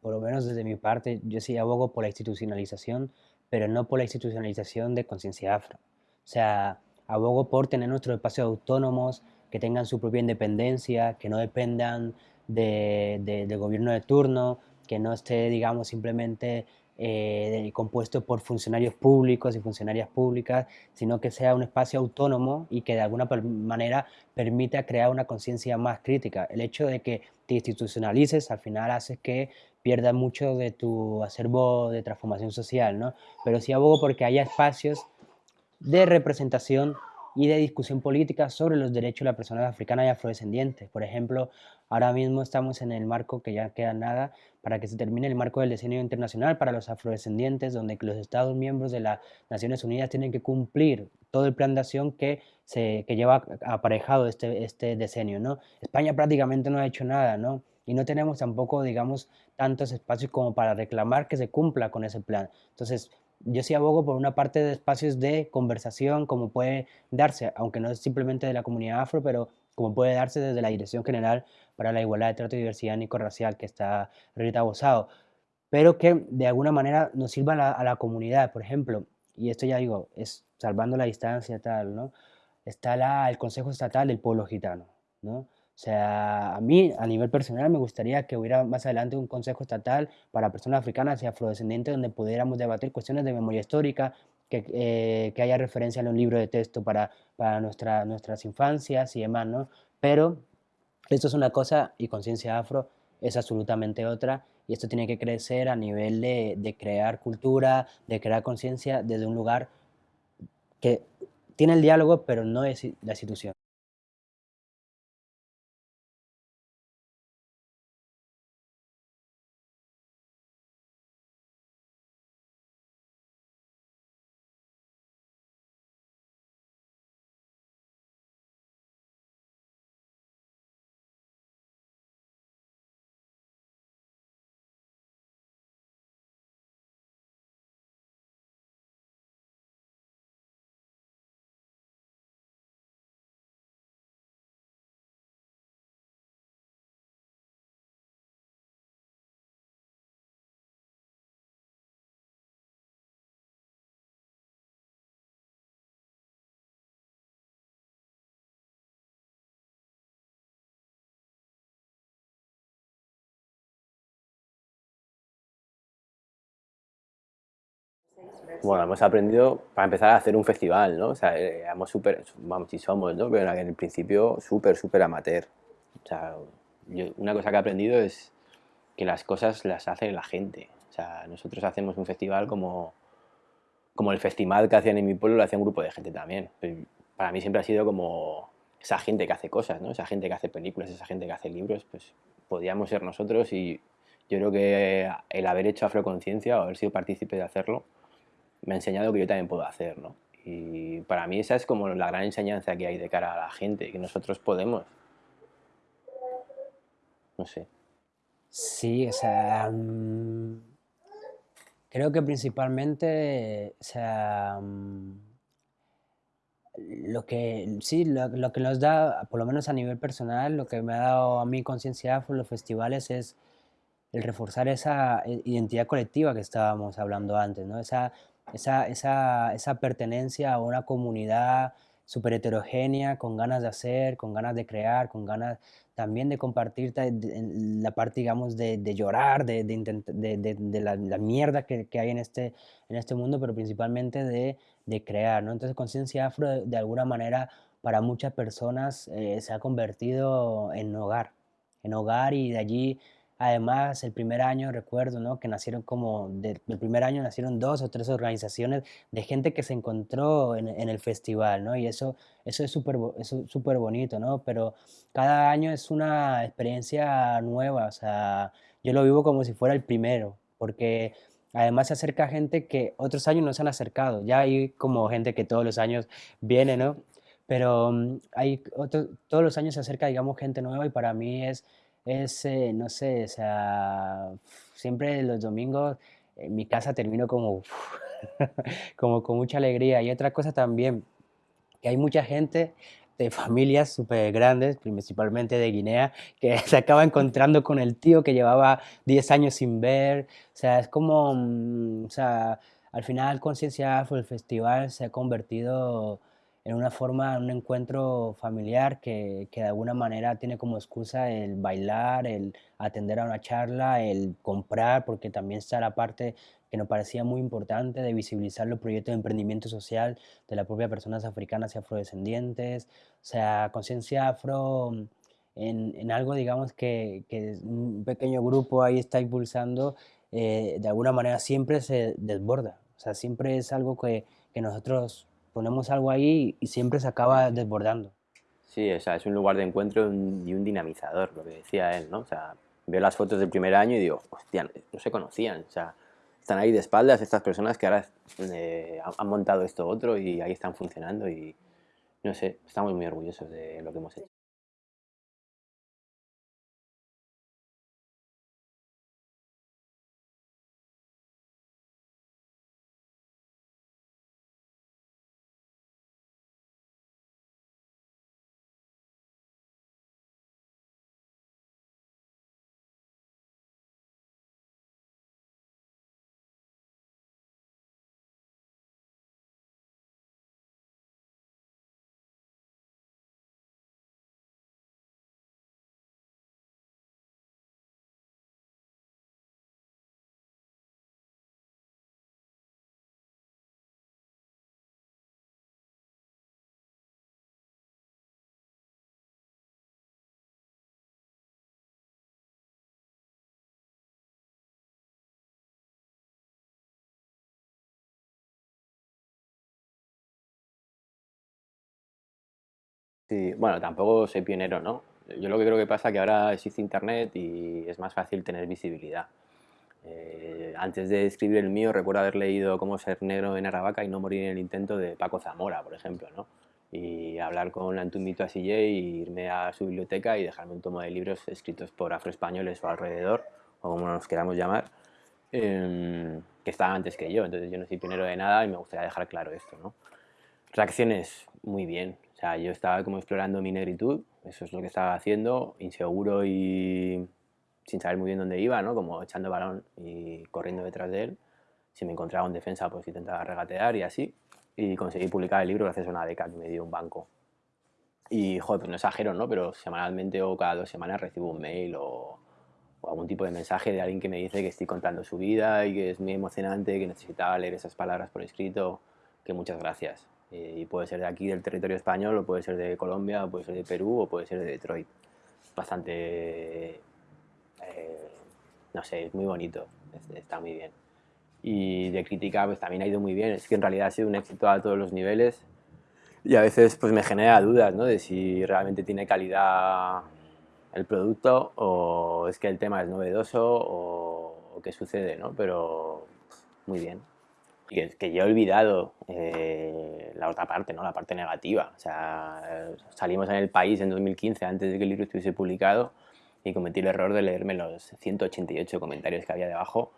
por lo menos desde mi parte, yo sí abogo por la institucionalización, pero no por la institucionalización de conciencia afro. O sea, abogo por tener nuestros espacios autónomos, que tengan su propia independencia, que no dependan de, del gobierno de turno, que no esté, digamos, simplemente eh, compuesto por funcionarios públicos y funcionarias públicas, sino que sea un espacio autónomo y que de alguna manera permita crear una conciencia más crítica. El hecho de que te institucionalices al final hace que pierdas mucho de tu acervo de transformación social, ¿no? Pero sí abogo porque haya espacios de representación y de discusión política sobre los derechos de las personas africanas y afrodescendientes. Por ejemplo, ahora mismo estamos en el marco, que ya queda nada, para que se termine el marco del diseño internacional para los afrodescendientes, donde los Estados miembros de las Naciones Unidas tienen que cumplir todo el plan de acción que, se, que lleva aparejado este, este decenio. ¿no? España prácticamente no ha hecho nada, ¿no? y no tenemos tampoco, digamos, tantos espacios como para reclamar que se cumpla con ese plan. Entonces, yo sí abogo por una parte de espacios de conversación, como puede darse, aunque no es simplemente de la comunidad afro, pero como puede darse desde la Dirección General para la Igualdad de Trato y Diversidad Nico-Racial, que está Rita Bosado, pero que de alguna manera nos sirva a la, comunidad. Por ejemplo, y esto ya digo, es salvando la distancia tal, ¿no? Está el Consejo Estatal del Pueblo Gitano, ¿no? O sea, a mí, a nivel personal, me gustaría que hubiera más adelante un consejo estatal para personas africanas y afrodescendientes donde pudiéramos debatir cuestiones de memoria histórica, que, eh, que haya referencia en un libro de texto para, para nuestra, nuestras infancias y demás, ¿no? Pero esto es una cosa y conciencia afro es absolutamente otra y esto tiene que crecer a nivel de, de crear cultura, de crear conciencia desde un lugar que tiene el diálogo, pero no es la institución. Bueno, hemos aprendido, para empezar, a hacer un festival, ¿no? O sea, éramos súper, vamos, si somos, ¿no? Pero en el principio súper, súper amateur. O sea, una cosa que he aprendido es que las cosas las hace la gente. O sea, nosotros hacemos un festival como, como el festival que hacían en mi pueblo, lo hacía un grupo de gente también. Para mí siempre ha sido como esa gente que hace cosas, ¿no? Esa gente que hace películas, esa gente que hace libros, pues podíamos ser nosotros y yo creo que el haber hecho Afroconciencia o haber sido partícipe de hacerlo me ha enseñado que yo también puedo hacer, ¿no? Y para mí esa es como la gran enseñanza que hay de cara a la gente, que nosotros podemos. No sé. Sí, o sea, mm, creo que principalmente, o sea, mm, lo que, sí, lo, que nos da, por lo menos a nivel personal, lo que me ha dado a mí conciencia por los festivales es el reforzar esa eh, identidad colectiva que estábamos hablando antes, ¿no? Esa, esa, esa, esa pertenencia a una comunidad súper heterogénea, con ganas de hacer, con ganas de crear, con ganas también de compartir la parte, digamos, de, de llorar, de, de, la, mierda que, que, hay en este, en este mundo, pero principalmente de, crear, ¿no? Entonces, Conciencia Afro, de, alguna manera, para muchas personas eh, se ha convertido en hogar, en hogar y de allí Además, el primer año recuerdo ¿no? que nacieron como, del primer año nacieron dos o tres organizaciones de gente que se encontró en, el festival, ¿no? Y eso, eso es súper bonito, ¿no? Pero cada año es una experiencia nueva, o sea, yo lo vivo como si fuera el primero, porque además se acerca gente que otros años no se han acercado, ya hay como gente que todos los años viene, ¿no? Pero mm, hay todos los años se acerca, digamos, gente nueva y para mí es es, eh, no sé, o sea, siempre los domingos en mi casa termino como, como con mucha alegría. Y otra cosa también, que hay mucha gente de familias súper grandes, principalmente de Guinea, que se acaba encontrando con el tío que llevaba 10 años sin ver. O sea, es como, mm, o sea, al final Conciencia Afro, el festival, se ha convertido en una forma, un encuentro familiar que, que, de alguna manera tiene como excusa el bailar, el atender a una charla, el comprar, porque también está la parte que nos parecía muy importante de visibilizar los proyectos de emprendimiento social de las propias personas africanas y afrodescendientes, o sea, conciencia afro en, en, algo, digamos, que, que, un pequeño grupo ahí está impulsando, eh, de alguna manera siempre se desborda, o sea, siempre es algo que, que nosotros ponemos algo ahí y siempre se acaba desbordando. Sí, o sea, es un lugar de encuentro y un dinamizador, lo que decía él, ¿no? O sea, veo las fotos del primer año y digo, hostia, no se conocían, o sea, están ahí de espaldas estas personas que ahora eh, han montado esto otro y ahí están funcionando y, no sé, estamos muy orgullosos de lo que hemos hecho. Sí, bueno, tampoco soy pionero, ¿no? Yo lo que creo que pasa es que ahora existe Internet y es más fácil tener visibilidad. Eh, antes de escribir el mío, recuerdo haber leído Cómo ser negro en Aravaca y no morir en el intento de Paco Zamora, por ejemplo, ¿no? Y hablar con Antumito Asillé y irme a su biblioteca y dejarme un tomo de libros escritos por afroespañoles o alrededor, o como nos queramos llamar, em, que estaban antes que yo. Entonces yo no soy pionero de nada y me gustaría dejar claro esto, ¿no? Reacciones, muy bien. O sea, yo estaba como explorando mi negritud, eso es lo que estaba haciendo, inseguro y sin saber muy bien dónde iba, ¿no? Como echando balón y corriendo detrás de él. Si me encontraba en defensa, pues intentaba regatear y así. Y conseguí publicar el libro gracias a una beca que me dio un banco. Y, joder, pues no exagero, ¿no? Pero semanalmente o cada dos semanas recibo un mail o, o algún tipo de mensaje de alguien que me dice que estoy contando su vida y que es muy emocionante, que necesitaba leer esas palabras por escrito, que muchas gracias. Eh, y puede ser de aquí, del territorio español, o puede ser de Colombia, o puede ser de Perú, o puede ser de Detroit. Bastante, eh, no sé, es muy bonito, está muy bien. Y de crítica pues también ha ido muy bien, es que en realidad ha sido un éxito a todos los niveles y a veces pues me genera dudas ¿no? de si realmente tiene calidad el producto o es que el tema es novedoso o, qué sucede, ¿no? Pero muy bien. Que, que yo he olvidado eh, la otra parte, ¿no? La parte negativa. O sea, salimos en el país en 2015 antes de que el libro estuviese publicado y cometí el error de leerme los 188 comentarios que había debajo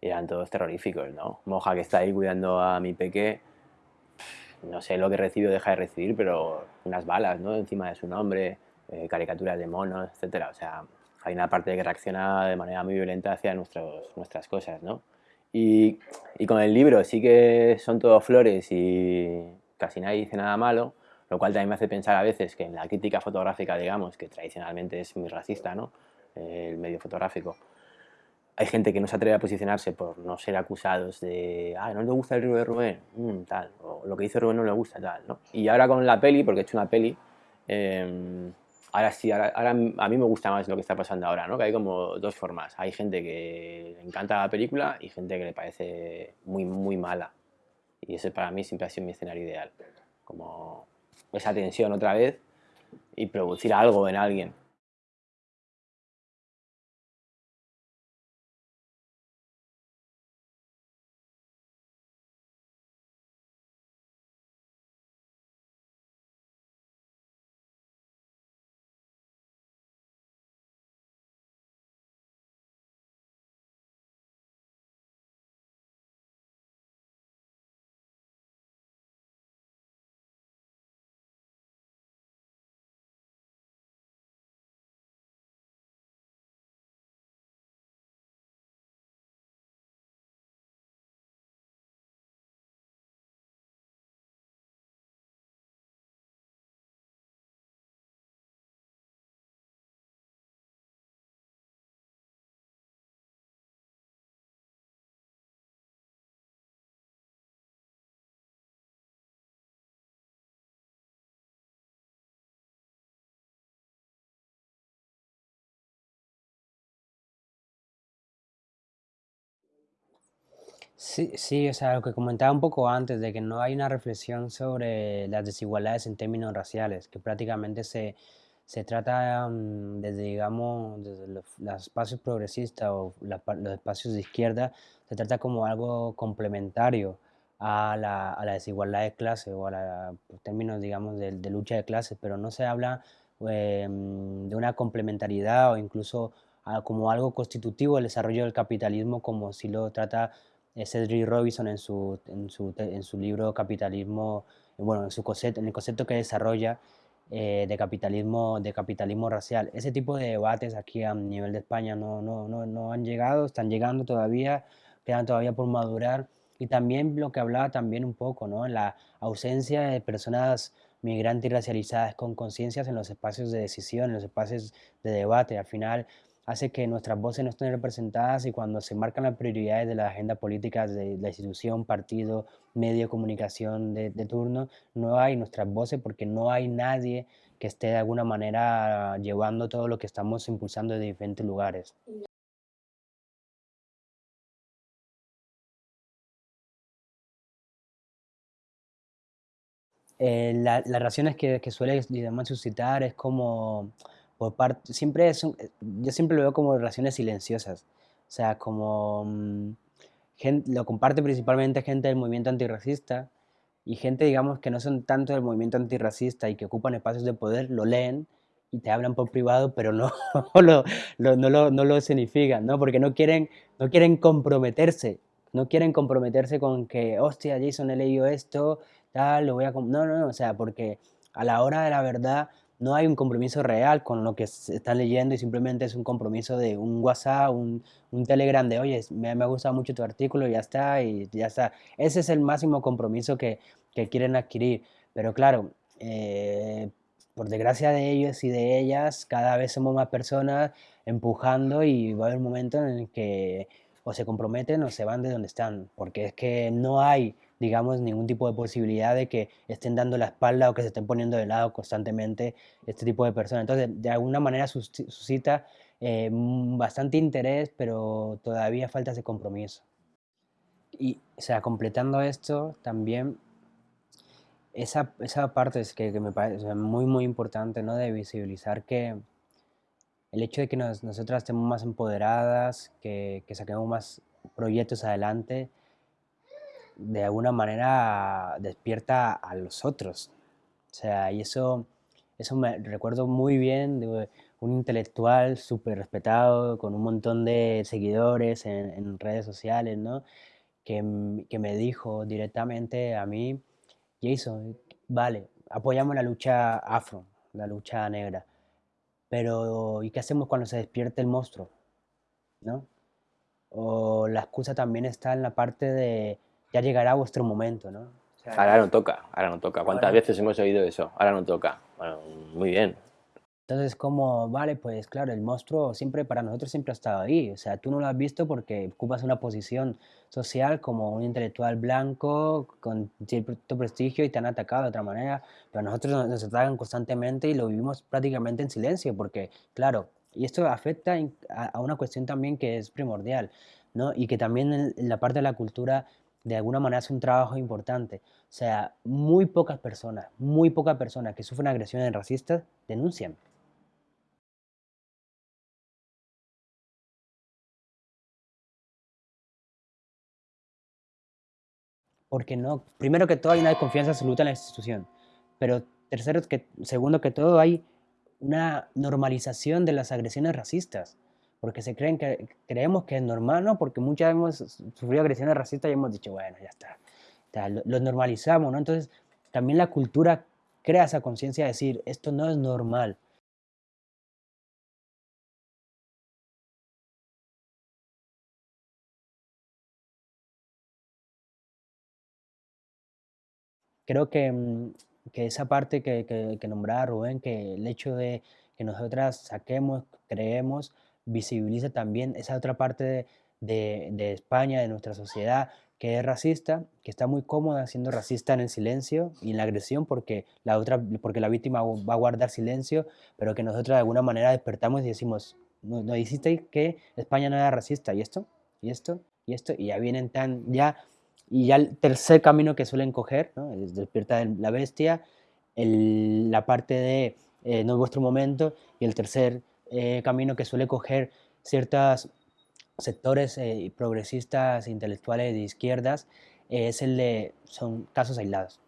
eran todos terroríficos, ¿no? Moja que está ahí cuidando a mi peque, no sé lo que recibe o deja de recibir, pero unas balas, ¿no? Encima de su nombre, eh, caricaturas de monos, etcétera. O sea, hay una parte que reacciona de manera muy violenta hacia nuestros, nuestras cosas, ¿no? Y, y, con el libro sí que son todo flores y casi nadie dice nada malo, lo cual también me hace pensar a veces que en la crítica fotográfica, digamos, que tradicionalmente es muy racista, ¿no? El medio fotográfico. Hay gente que no se atreve a posicionarse por no ser acusados de, ah, no le gusta el libro de Rubén, mm, tal, o lo que dice Rubén no le gusta, tal, ¿no? Y ahora con la peli, porque he hecho una peli, eh, ahora sí, ahora, a mí me gusta más lo que está pasando ahora, ¿no? Que hay como dos formas. Hay gente que le encanta la película y gente que le parece muy, muy mala. Y ese para mí siempre ha sido mi escenario ideal. Como esa tensión otra vez y producir algo en alguien. Sí, sí, o sea, lo que comentaba un poco antes, de que no hay una reflexión sobre las desigualdades en términos raciales, que prácticamente se, se trata mm, desde, digamos, desde los, espacios progresistas o los espacios de izquierda, se trata como algo complementario a la, a la desigualdad de clase o a la, términos, digamos, de, de, lucha de clases, pero no se habla eh, de una complementariedad o incluso ah, como algo constitutivo del desarrollo del capitalismo, como si lo trata Cedric Robinson en su, en su, en su libro Capitalismo, bueno, en, su concepto, en el concepto que desarrolla eh, de, capitalismo, de capitalismo racial. Ese tipo de debates aquí a nivel de España no, no, no, no han llegado, están llegando todavía, quedan todavía por madurar. Y también lo que hablaba también un poco, ¿no? La ausencia de personas migrantes y racializadas con conciencias en los espacios de decisión, en los espacios de debate. Al final, hace que nuestras voces no estén representadas y cuando se marcan las prioridades de la agenda política de la institución, partido, medio de comunicación de, turno, no hay nuestras voces porque no hay nadie que esté de alguna manera llevando todo lo que estamos impulsando de diferentes lugares. Eh, las razones que, que suele suscitar es como por parte, siempre es eh, yo siempre lo veo como relaciones silenciosas, o sea, como mm, lo comparte principalmente gente del movimiento antirracista y gente, digamos, que no son tanto del movimiento antirracista y que ocupan espacios de poder, lo leen y te hablan por privado, pero no, lo, no, lo, no lo escenifican, ¿no? Porque no quieren, no quieren comprometerse, no quieren comprometerse con que, hostia, Jason he leído esto, tal, lo voy a... No, no, no, o sea, porque a la hora de la verdad no hay un compromiso real con lo que se está leyendo y simplemente es un compromiso de un WhatsApp, un, un Telegram de, oye, me, me, ha gustado mucho tu artículo, y ya está, y ya está. Ese es el máximo compromiso que, que quieren adquirir. Pero claro, eh, por desgracia de ellos y de ellas, cada vez somos más personas empujando y va a haber un momento en el que o se comprometen o se van de donde están, porque es que no hay, digamos, ningún tipo de posibilidad de que estén dando la espalda o que se estén poniendo de lado constantemente este tipo de personas. Entonces, de alguna manera suscita eh, bastante interés, pero todavía falta ese compromiso. Y, o sea, completando esto, también esa, esa parte es que, que me parece muy, muy importante, ¿no? De visibilizar que el hecho de que nosotras estemos más empoderadas, que, que saquemos más proyectos adelante, de alguna manera despierta a los otros. O sea, y eso, eso me recuerdo muy bien de un intelectual súper respetado, con un montón de seguidores en, redes sociales, ¿no? Que, que, me dijo directamente a mí, Jason, vale, apoyamos la lucha afro, la lucha negra, pero ¿y qué hacemos cuando se despierte el monstruo? ¿No? O la excusa también está en la parte de ya llegará vuestro momento, ¿no? ahora no toca, ahora no toca. ¿Cuántas veces hemos oído eso? Ahora no toca. Bueno, muy bien, entonces, como, vale, pues claro, el monstruo siempre para nosotros siempre ha estado ahí. O sea, tú no lo has visto porque ocupas una posición social como un intelectual blanco con cierto prestigio y te han atacado de otra manera, pero nosotros nos, atacan constantemente y lo vivimos prácticamente en silencio porque, claro, y esto afecta a, una cuestión también que es primordial, ¿no? Y que también en la parte de la cultura de alguna manera es un trabajo importante. O sea, muy pocas personas, muy pocas personas que sufren agresiones racistas denuncian. porque no, primero que todo hay una desconfianza absoluta en la institución, pero tercero que, segundo que todo hay una normalización de las agresiones racistas, porque se creen que creemos que es normal, ¿no? Porque muchas hemos sufrido agresiones racistas y hemos dicho, bueno, ya está, lo, normalizamos, ¿no? Entonces, también la cultura crea esa conciencia de decir, esto no es normal, creo que, mm, que esa parte que, que, que, nombraba Rubén, que el hecho de que nosotras saquemos, creemos, visibiliza también esa otra parte de, de, España, de nuestra sociedad, que es racista, que está muy cómoda siendo racista en el silencio y en la agresión porque la, otra, porque la víctima va a guardar silencio, pero que nosotros de alguna manera despertamos y decimos, no, no hiciste que España no era racista, y esto, y esto, y esto, y ya vienen tan, ya y ya el tercer camino que suelen coger, ¿no? es Despierta la Bestia, la parte de eh, No es vuestro momento, y el tercer eh, camino que suele coger ciertos sectores eh, progresistas, intelectuales de izquierdas, es el de, son casos aislados,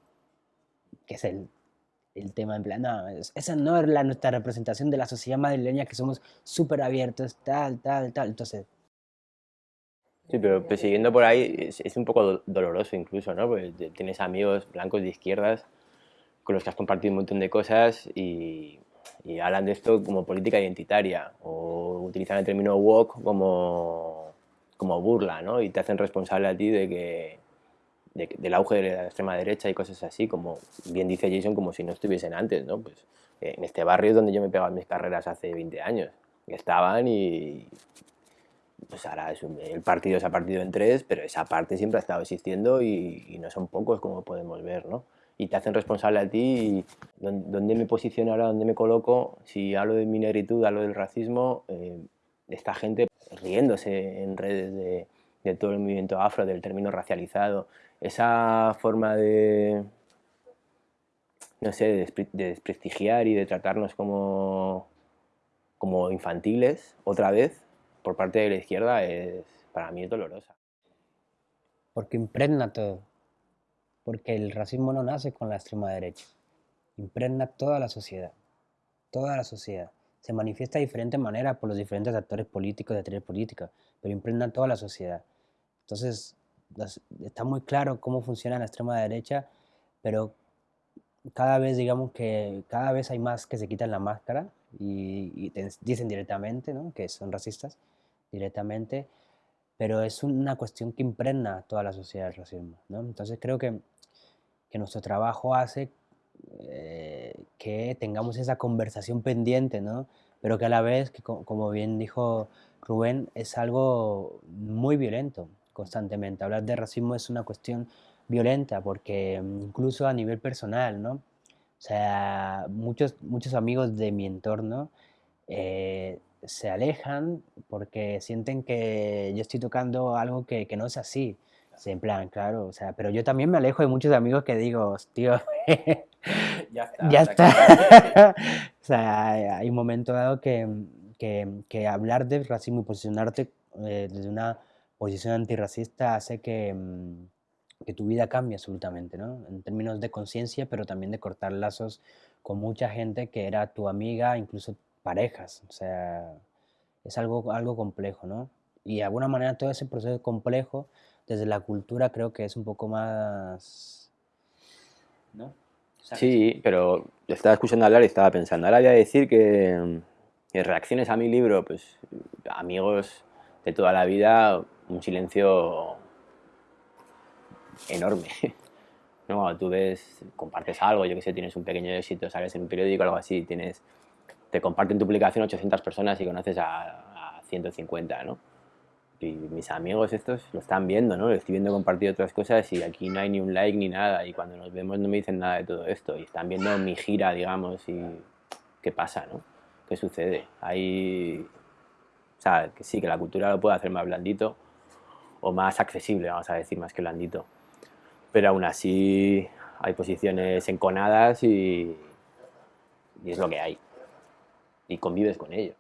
que es el, el tema en plan, no, esa no es la, nuestra representación de la sociedad madrileña, que somos súper abiertos, tal, tal, tal, entonces Sí, pero persiguiendo por ahí es, un poco doloroso incluso, ¿no? Porque tienes amigos blancos de izquierdas con los que has compartido un montón de cosas y, hablan de esto como política identitaria o utilizan el término woke como, como burla, ¿no? Y te hacen responsable a ti de que del auge de la extrema derecha y cosas así, como bien dice Jason, como si no estuviesen antes, ¿no? Pues en este barrio es donde yo me pegaba mis carreras hace 20 años. Estaban y, pues ahora es el partido se ha partido en tres, pero esa parte siempre ha estado existiendo y, no son pocos como podemos ver, ¿no? Y te hacen responsable a ti, ¿dónde me posiciono ahora, dónde me coloco? Si hablo de mi negritud, hablo del racismo, eh, esta gente riéndose en redes de, de todo el movimiento afro, del término racializado, esa forma de, no sé, de, desprestigiar y de tratarnos como, como infantiles otra vez, por parte de la izquierda para mí es dolorosa. Porque impregna todo. Porque el racismo no nace con la extrema derecha. Impregna toda la sociedad. Toda la sociedad. Se manifiesta de diferentes maneras por los diferentes actores políticos, de actores políticas, pero impregna toda la sociedad. Entonces, está muy claro cómo funciona la extrema derecha, pero cada vez, digamos que cada vez hay más que se quitan la máscara y, dicen directamente ¿no? que son racistas directamente, pero es una cuestión que impregna toda la sociedad del racismo. ¿no? Entonces creo que, que nuestro trabajo hace eh, que tengamos esa conversación pendiente, ¿no? Pero que a la vez, como bien dijo Rubén, es algo muy violento constantemente. Hablar de racismo es una cuestión violenta porque mm, incluso a nivel personal, ¿no? O sea, muchos, muchos amigos de mi entorno eh, se alejan porque sienten que yo estoy tocando algo que no es así. En plan, claro, o sea, pero yo también me alejo de muchos amigos que digo, tío, ya está. Ya está. o sea, hay un momento dado que, que, que hablar de racismo y posicionarte eh, desde una posición antirracista hace que, mm, que tu vida cambie absolutamente, ¿no? En términos de conciencia, pero también de cortar lazos con mucha gente que era tu amiga, incluso parejas. O sea, es algo, algo complejo, ¿no? Y de alguna manera todo ese proceso complejo, desde la cultura, creo que es un poco más... ¿No? Sí, pero estaba escuchando hablar y estaba pensando. Ahora voy a decir que, en reacciones a mi libro, pues amigos de toda la vida, un silencio enorme. ¿no? tú ves, compartes algo, yo que sé, tienes un pequeño éxito, sales en un periódico algo así, tienes, te comparten tu publicación 800 personas y conoces a, a 150, ¿no? Y mis amigos estos lo están viendo, ¿no? Lo estoy viendo compartir otras cosas y aquí no hay ni un like ni nada y cuando nos vemos no me dicen nada de todo esto y están viendo mi gira, digamos, y qué pasa, ¿no? ¿Qué sucede? Hay... O sea, que sí, que la cultura lo puede hacer más blandito o más accesible, vamos a decir, más que blandito. Pero aún así hay posiciones enconadas y, y es lo que hay. Y convives con ello.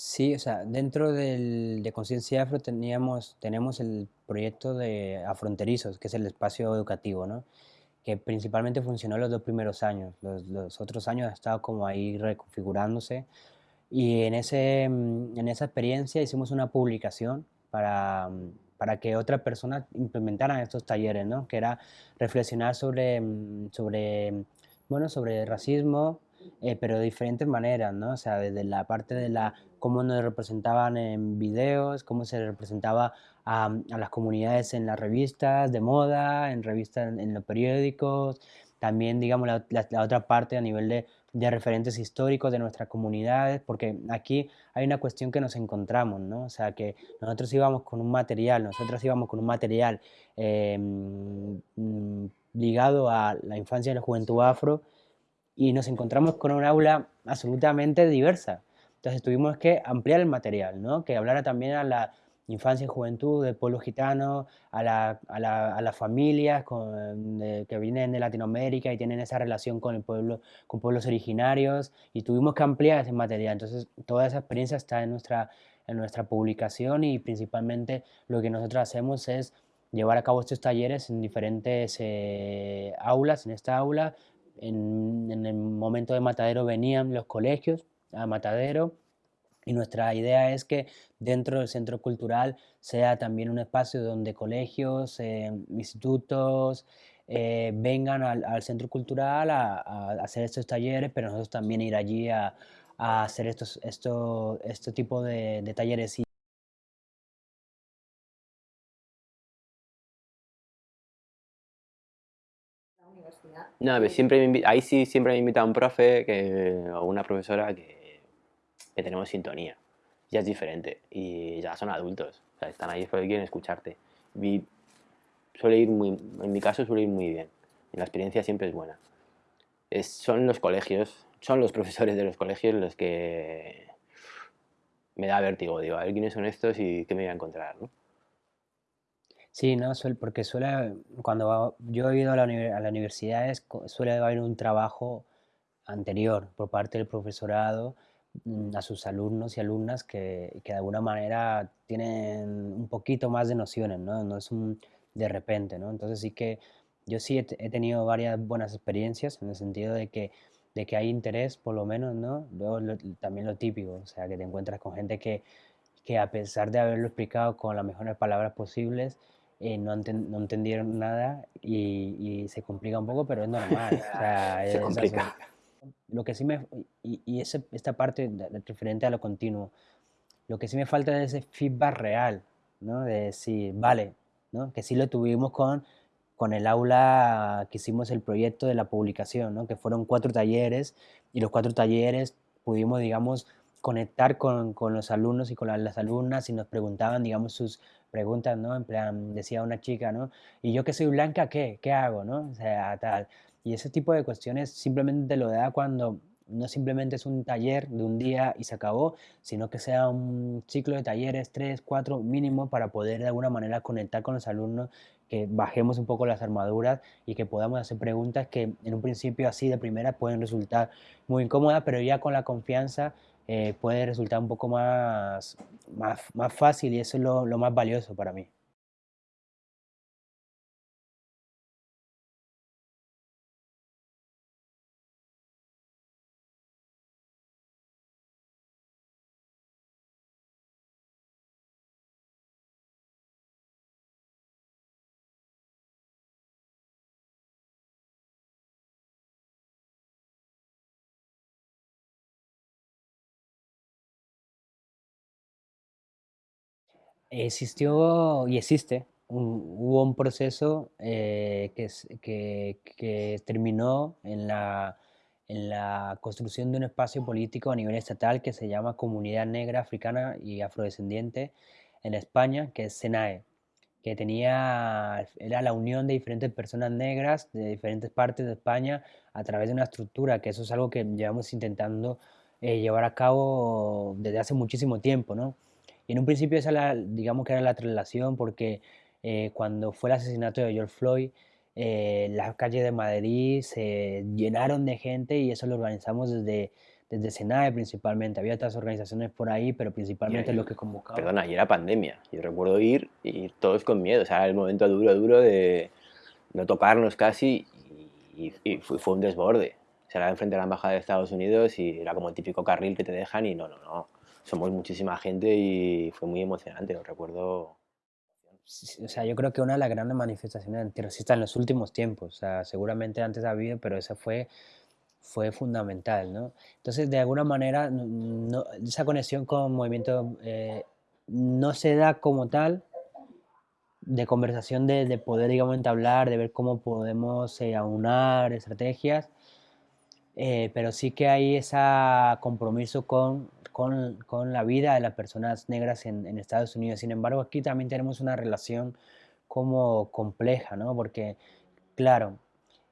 Sí, o sea, dentro del, de Conciencia Afro teníamos, tenemos el proyecto de Afronterizos, que es el espacio educativo, ¿no? que principalmente funcionó los dos primeros años. Los, los otros años ha estado como ahí reconfigurándose. Y en, ese, en esa experiencia hicimos una publicación para, para que otras personas implementaran estos talleres, ¿no? que era reflexionar sobre, sobre, bueno, sobre racismo, eh, pero de diferentes maneras, ¿no? O sea, desde la parte de la cómo nos representaban en videos, cómo se representaba a, a las comunidades en las revistas de moda, en revistas en, los periódicos, también, digamos, la, la, otra parte a nivel de, de, referentes históricos de nuestras comunidades, porque aquí hay una cuestión que nos encontramos, ¿no? O sea, que nosotros íbamos con un material, nosotros íbamos con un material eh, ligado a la infancia y la juventud afro, y nos encontramos con un aula absolutamente diversa. Entonces tuvimos que ampliar el material, ¿no? que hablara también a la infancia y juventud del pueblo gitano, a, la, a, la, a las familias con, que vienen de Latinoamérica y tienen esa relación con el pueblo, con pueblos originarios, y tuvimos que ampliar ese material. Entonces toda esa experiencia está en nuestra, en nuestra publicación y principalmente lo que nosotros hacemos es llevar a cabo estos talleres en diferentes eh, aulas, en esta aula, en, el momento de Matadero venían los colegios a Matadero y nuestra idea es que dentro del centro cultural sea también un espacio donde colegios, eh, institutos eh, vengan al, centro cultural a, hacer estos talleres, pero nosotros también ir allí a, hacer estos, esto, este tipo de talleres. No, siempre me ahí sí siempre me invita un profe que, o una profesora que, que, tenemos sintonía. Ya es diferente y ya son adultos. O sea, están ahí porque quieren escucharte. Y suele ir muy, en mi caso suele ir muy bien. La experiencia siempre es buena. Son los colegios, son los profesores de los colegios los que me da vértigo. Digo, a ver quiénes son estos y qué me voy a encontrar, ¿no? Sí, no, porque suele, cuando yo he ido a la, universidad suele haber un trabajo anterior por parte del profesorado mm, a sus alumnos y alumnas que, que, de alguna manera tienen un poquito más de nociones, ¿no? No es un de repente, ¿no? Entonces sí que yo sí he, tenido varias buenas experiencias en el sentido de que, de que hay interés, por lo menos, ¿no? Luego también lo típico, o sea, que te encuentras con gente que, que a pesar de haberlo explicado con las mejores palabras posibles, eh, no, no, entendieron nada y, y, se complica un poco, pero es normal. se complica. Lo que sí me, y, y esta parte referente a lo continuo, lo que sí me falta es ese feedback real, ¿no? De decir, vale, ¿no? Que sí lo tuvimos con, con el aula que hicimos el proyecto de la publicación, ¿no? Que fueron cuatro talleres y los cuatro talleres pudimos, digamos, conectar con, con los alumnos y con las, alumnas y nos preguntaban, digamos, sus preguntas, ¿no? En plan, decía una chica, ¿no? Y yo que soy blanca, ¿qué? ¿Qué hago, no? O sea, tal. Y ese tipo de cuestiones simplemente te lo da cuando no simplemente es un taller de un día y se acabó, sino que sea un ciclo de talleres, tres, cuatro mínimo, para poder de alguna manera conectar con los alumnos, que bajemos un poco las armaduras y que podamos hacer preguntas que en un principio así de primera pueden resultar muy incómodas, pero ya con la confianza eh, puede resultar un poco más, más, más, fácil y eso es lo, lo más valioso para mí. Existió y existe, hubo un proceso eh, que, que, que, terminó en la, en la construcción de un espacio político a nivel estatal que se llama Comunidad Negra Africana y Afrodescendiente en España, que es SENAE, que tenía, era la unión de diferentes personas negras de diferentes partes de España a través de una estructura, que eso es algo que llevamos intentando eh, llevar a cabo desde hace muchísimo tiempo, ¿no? Y en un principio esa la, digamos que era la traslación porque eh, cuando fue el asesinato de George Floyd, eh, las calles de Madrid se llenaron de gente y eso lo organizamos desde, desde SENAE principalmente. Había otras organizaciones por ahí, pero principalmente lo que convocaba. Perdona, y era pandemia. Yo recuerdo ir y todos con miedo. O sea, el momento duro, duro de no tocarnos casi y, y fue, fue, un desborde. O sea, era enfrente de la embajada de Estados Unidos y era como el típico carril que te dejan y no, no, no somos muchísima gente y fue muy emocionante, lo recuerdo. O sea, yo creo que una de las grandes manifestaciones antirracistas en los últimos tiempos, o sea, seguramente antes ha habido, pero esa fue, fue fundamental, ¿no? Entonces, de alguna manera, no, esa conexión con movimiento eh, no se da como tal, de conversación, de, de, poder, digamos, entablar, de ver cómo podemos eh, aunar estrategias, eh, pero sí que hay ese compromiso con con, la vida de las personas negras en, Estados Unidos. Sin embargo, aquí también tenemos una relación como compleja, ¿no? Porque, claro,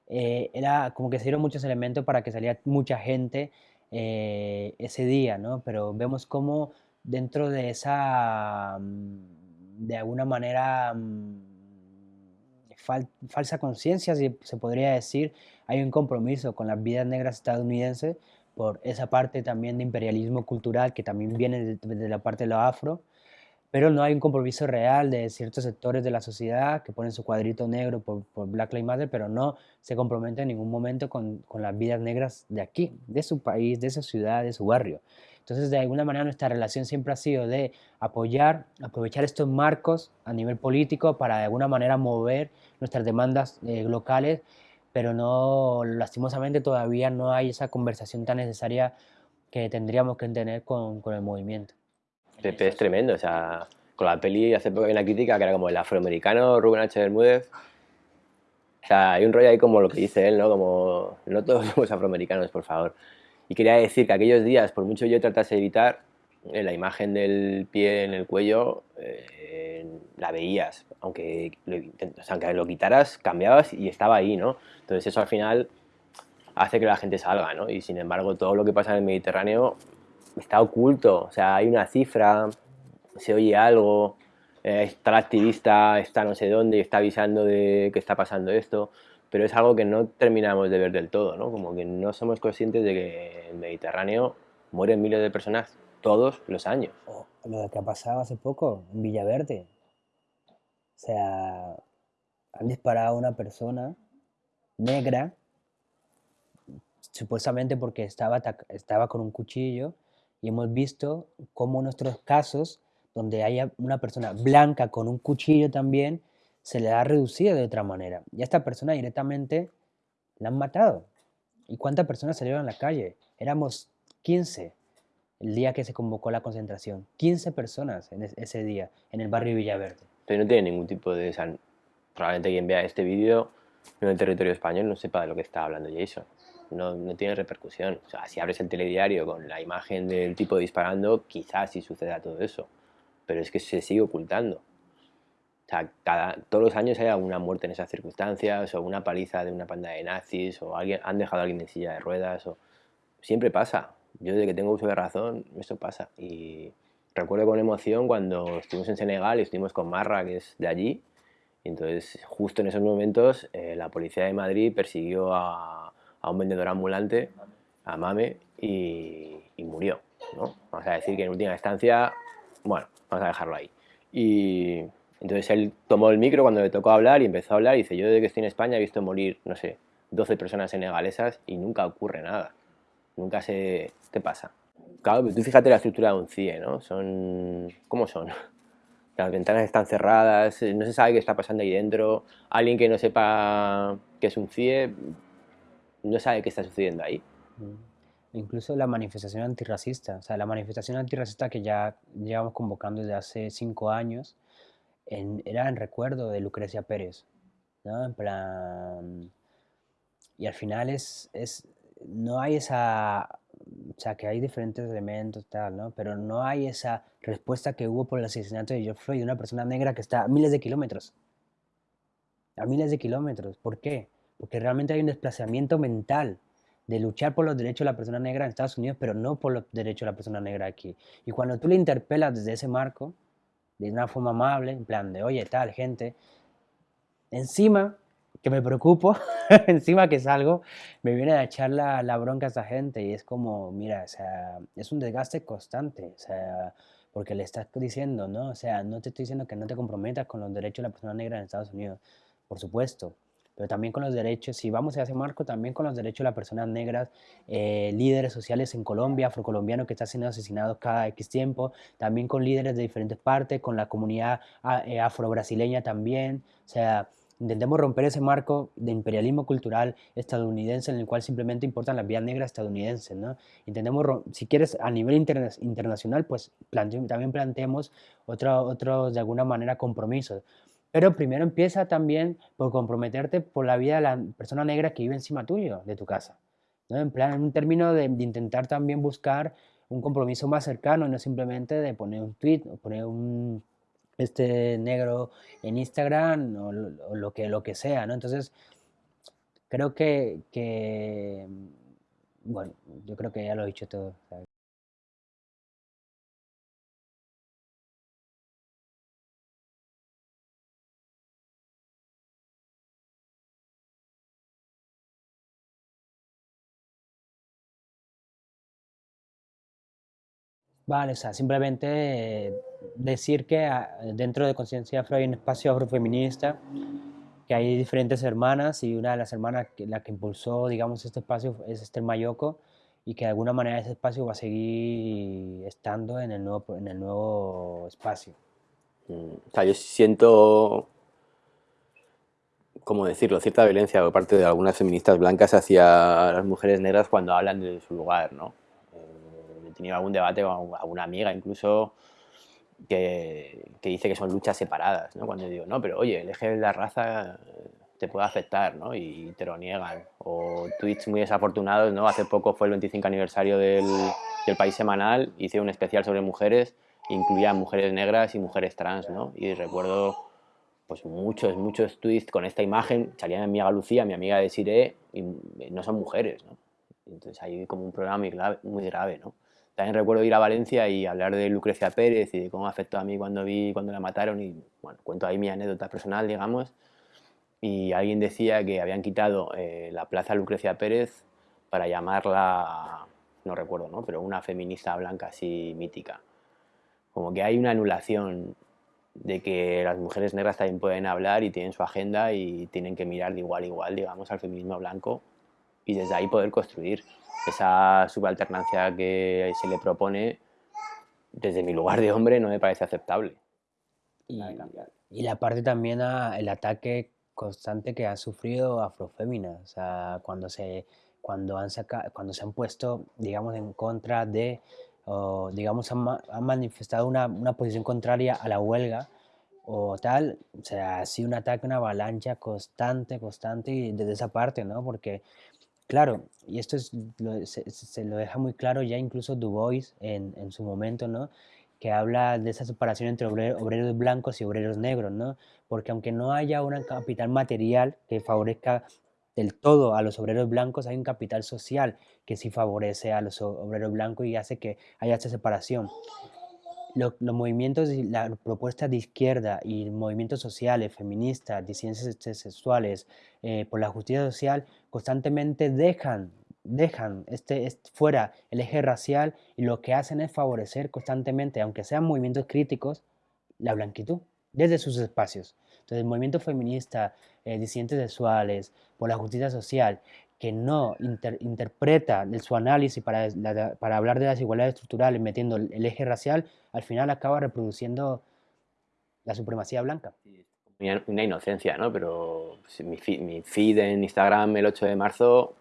eh, era como que se dieron muchos elementos para que saliera mucha gente eh, ese día, ¿no? Pero vemos cómo dentro de esa, mm, de alguna manera, mm, falsa conciencia, si se podría decir, hay un compromiso con las vidas negras estadounidenses por esa parte también de imperialismo cultural que también viene de, la parte de lo afro, pero no hay un compromiso real de ciertos sectores de la sociedad que ponen su cuadrito negro por, Black Lives Matter, pero no se comprometen en ningún momento con, con, las vidas negras de aquí, de su país, de esa ciudad, de su barrio. Entonces, de alguna manera, nuestra relación siempre ha sido de apoyar, aprovechar estos marcos a nivel político para de alguna manera mover nuestras demandas eh, locales pero no, lastimosamente todavía no hay esa conversación tan necesaria que tendríamos que tener con, con el movimiento. Pepe es tremendo, o sea, con la peli hace poco hay una crítica que era como el afroamericano Rubén H. Bermúdez. O sea, hay un rollo ahí como lo que dice él, ¿no? Como, no todos somos afroamericanos, por favor. Y quería decir que aquellos días, por mucho yo tratase de evitar, en la imagen del pie en el cuello eh, la veías, aunque lo, aunque lo quitaras, cambiabas y estaba ahí, ¿no? Entonces eso al final hace que la gente salga, ¿no? Y sin embargo todo lo que pasa en el Mediterráneo está oculto, o sea, hay una cifra, se oye algo, eh, está el activista, está no sé dónde, está avisando de que está pasando esto, pero es algo que no terminamos de ver del todo, ¿no? Como que no somos conscientes de que en el Mediterráneo mueren miles de personas todos los años. lo que ha pasado hace poco en Villaverde. O sea, han disparado a una persona negra, supuestamente porque estaba, estaba con un cuchillo, y hemos visto cómo en nuestros casos, donde haya una persona blanca con un cuchillo también, se le ha reducido de otra manera. Y a esta persona directamente la han matado. ¿Y cuántas personas salieron a la calle? Éramos 15 el día que se convocó la concentración. 15 personas en ese día en el barrio Villaverde. Pero no tiene ningún tipo de... probablemente quien vea este vídeo en el territorio español no sepa de lo que está hablando Jason. No, no, tiene repercusión. O sea, si abres el telediario con la imagen del tipo disparando, quizás sí suceda todo eso. Pero es que se sigue ocultando. O sea, cada, todos los años hay alguna muerte en esas circunstancias, o una paliza de una panda de nazis, o alguien, han dejado a alguien en silla de ruedas, o... Siempre pasa. Yo desde que tengo uso de razón, esto pasa. Y recuerdo con emoción cuando estuvimos en Senegal y estuvimos con Marra, que es de allí, y entonces justo en esos momentos eh, la policía de Madrid persiguió a, a, un vendedor ambulante, a Mame, y, y murió. ¿no? Vamos a decir que en última instancia, bueno, vamos a dejarlo ahí. Y entonces él tomó el micro cuando le tocó hablar y empezó a hablar y dice, yo desde que estoy en España he visto morir, no sé, 12 personas senegalesas y nunca ocurre nada. Nunca se... ¿Qué pasa? Claro, tú fíjate la estructura de un CIE, ¿no? Son... ¿Cómo son? Las ventanas están cerradas, no se sabe qué está pasando ahí dentro. Alguien que no sepa qué es un CIE no sabe qué está sucediendo ahí. Mm. Incluso la manifestación antirracista, o sea, la manifestación antirracista que ya llevamos convocando desde hace cinco años, era en recuerdo de Lucrecia Pérez, ¿no? En plan... Y al final es, es, no hay esa, o sea, que hay diferentes elementos, tal, ¿no? Pero no hay esa respuesta que hubo por el asesinato de George Floyd, de una persona negra que está a miles de kilómetros. A miles de kilómetros. ¿Por qué? Porque realmente hay un desplazamiento mental de luchar por los derechos de la persona negra en Estados Unidos, pero no por los derechos de la persona negra aquí. Y cuando tú le interpelas desde ese marco, de una forma amable, en plan de, oye, tal, gente, encima que me preocupo, encima que salgo, me viene a echar la, la, bronca a esa gente y es como, mira, o sea, es un desgaste constante, o sea, porque le estás diciendo, ¿no? O sea, no te estoy diciendo que no te comprometas con los derechos de la persona negra en Estados Unidos, por supuesto, pero también con los derechos, si vamos a ese marco, también con los derechos de las personas negras, eh, líderes sociales en Colombia, afrocolombianos que están siendo asesinados cada X tiempo, también con líderes de diferentes partes, con la comunidad ah, eh, afrobrasileña también, o sea, intentemos romper ese marco de imperialismo cultural estadounidense en el cual simplemente importan las vías negras estadounidenses, ¿no? Intentemos, si quieres, a nivel internacional, pues también planteemos otros, de alguna manera, compromisos. Pero primero empieza también por comprometerte por la vida de la persona negra que vive encima tuyo, de tu casa. ¿no? En plan, en un término de, intentar también buscar un compromiso más cercano, no simplemente de poner un tweet o poner un este negro en Instagram o, lo, que, lo que sea, ¿no? Entonces, creo que, que, bueno, yo creo que ya lo he dicho todo. Vale, o sea, simplemente decir que ah, dentro de Conciencia Afro hay un espacio afrofeminista, que hay diferentes hermanas y una de las hermanas, que, la que impulsó, digamos, este espacio es Esther Mayoco y que de alguna manera ese espacio va a seguir estando en el nuevo, en el nuevo espacio. Mm, o sea, yo siento, ¿cómo decirlo?, cierta violencia por parte de algunas feministas blancas hacia las mujeres negras cuando hablan de su lugar, ¿no? Tenido algún debate con alguna amiga incluso que, que, dice que son luchas separadas, ¿no? Cuando digo, no, pero oye, el eje de la raza te puede afectar, ¿no? Y te lo niegan. O tweets muy desafortunados, ¿no? Hace poco fue el 25 aniversario del, del País Semanal, hice un especial sobre mujeres, incluía mujeres negras y mujeres trans, ¿no? Y recuerdo pues muchos, muchos tweets con esta imagen, salía mi amiga Lucía, mi amiga de Siré, y no son mujeres, ¿no? Entonces hay como un problema muy grave, muy grave ¿no? También recuerdo ir a Valencia y hablar de Lucrecia Pérez y de cómo afectó a mí cuando vi cuando la mataron y bueno, cuento ahí mi anécdota personal, digamos. Y alguien decía que habían quitado eh, la plaza Lucrecia Pérez para llamarla, no recuerdo, ¿no? pero una feminista blanca así mítica. Como que hay una anulación de que las mujeres negras también pueden hablar y tienen su agenda y tienen que mirar de igual a igual, digamos, al feminismo blanco y desde ahí poder construir esa subalternancia que se le propone, desde mi lugar de hombre, no me parece aceptable. Y, y la parte también a el ataque constante que ha sufrido Afrofémina, o sea, cuando se cuando, han cuando se han puesto, digamos, en contra de, o, digamos, han, manifestado una, una, posición contraria a la huelga o tal, o sea, ha sido un ataque, una avalancha constante, constante y desde esa parte, ¿no? Porque, claro, y esto es, se, lo deja muy claro ya incluso Du Bois en, en su momento, ¿no? que habla de esa separación entre obreros blancos y obreros negros, ¿no? Porque aunque no haya un capital material que favorezca del todo a los obreros blancos, hay un capital social que sí favorece a los obreros blancos y hace que haya esa separación. Los, movimientos y las propuestas de izquierda y movimientos sociales, feministas, disidencias sexuales, eh, por la justicia social, constantemente dejan dejan este, fuera el eje racial y lo que hacen es favorecer constantemente, aunque sean movimientos críticos, la blanquitud desde sus espacios. Entonces, el movimiento feminista, eh, disidentes sexuales, por la justicia social, que no interpreta su análisis para, para hablar de las igualdades estructurales metiendo el, eje racial, al final acaba reproduciendo la supremacía blanca. Una inocencia, ¿no? Pero mi mi feed en Instagram el 8 de marzo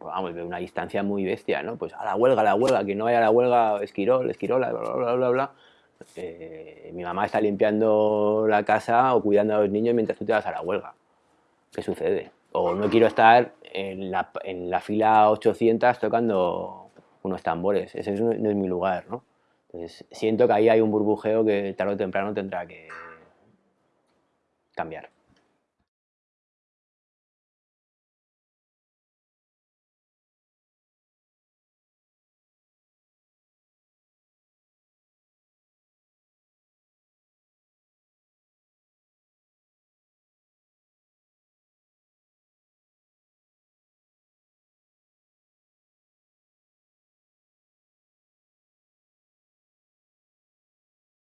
vamos, de una distancia muy bestia, ¿no? Pues a la huelga, a la huelga, que no vaya a la huelga, esquirol, esquirola, bla, bla, bla, bla, eh, mi mamá está limpiando la casa o cuidando a los niños mientras tú te vas a la huelga. ¿Qué sucede? O no quiero estar en la, en la fila 800 tocando unos tambores. Ese no es mi lugar, ¿no? Entonces, siento que ahí hay un burbujeo que tarde o temprano tendrá que cambiar.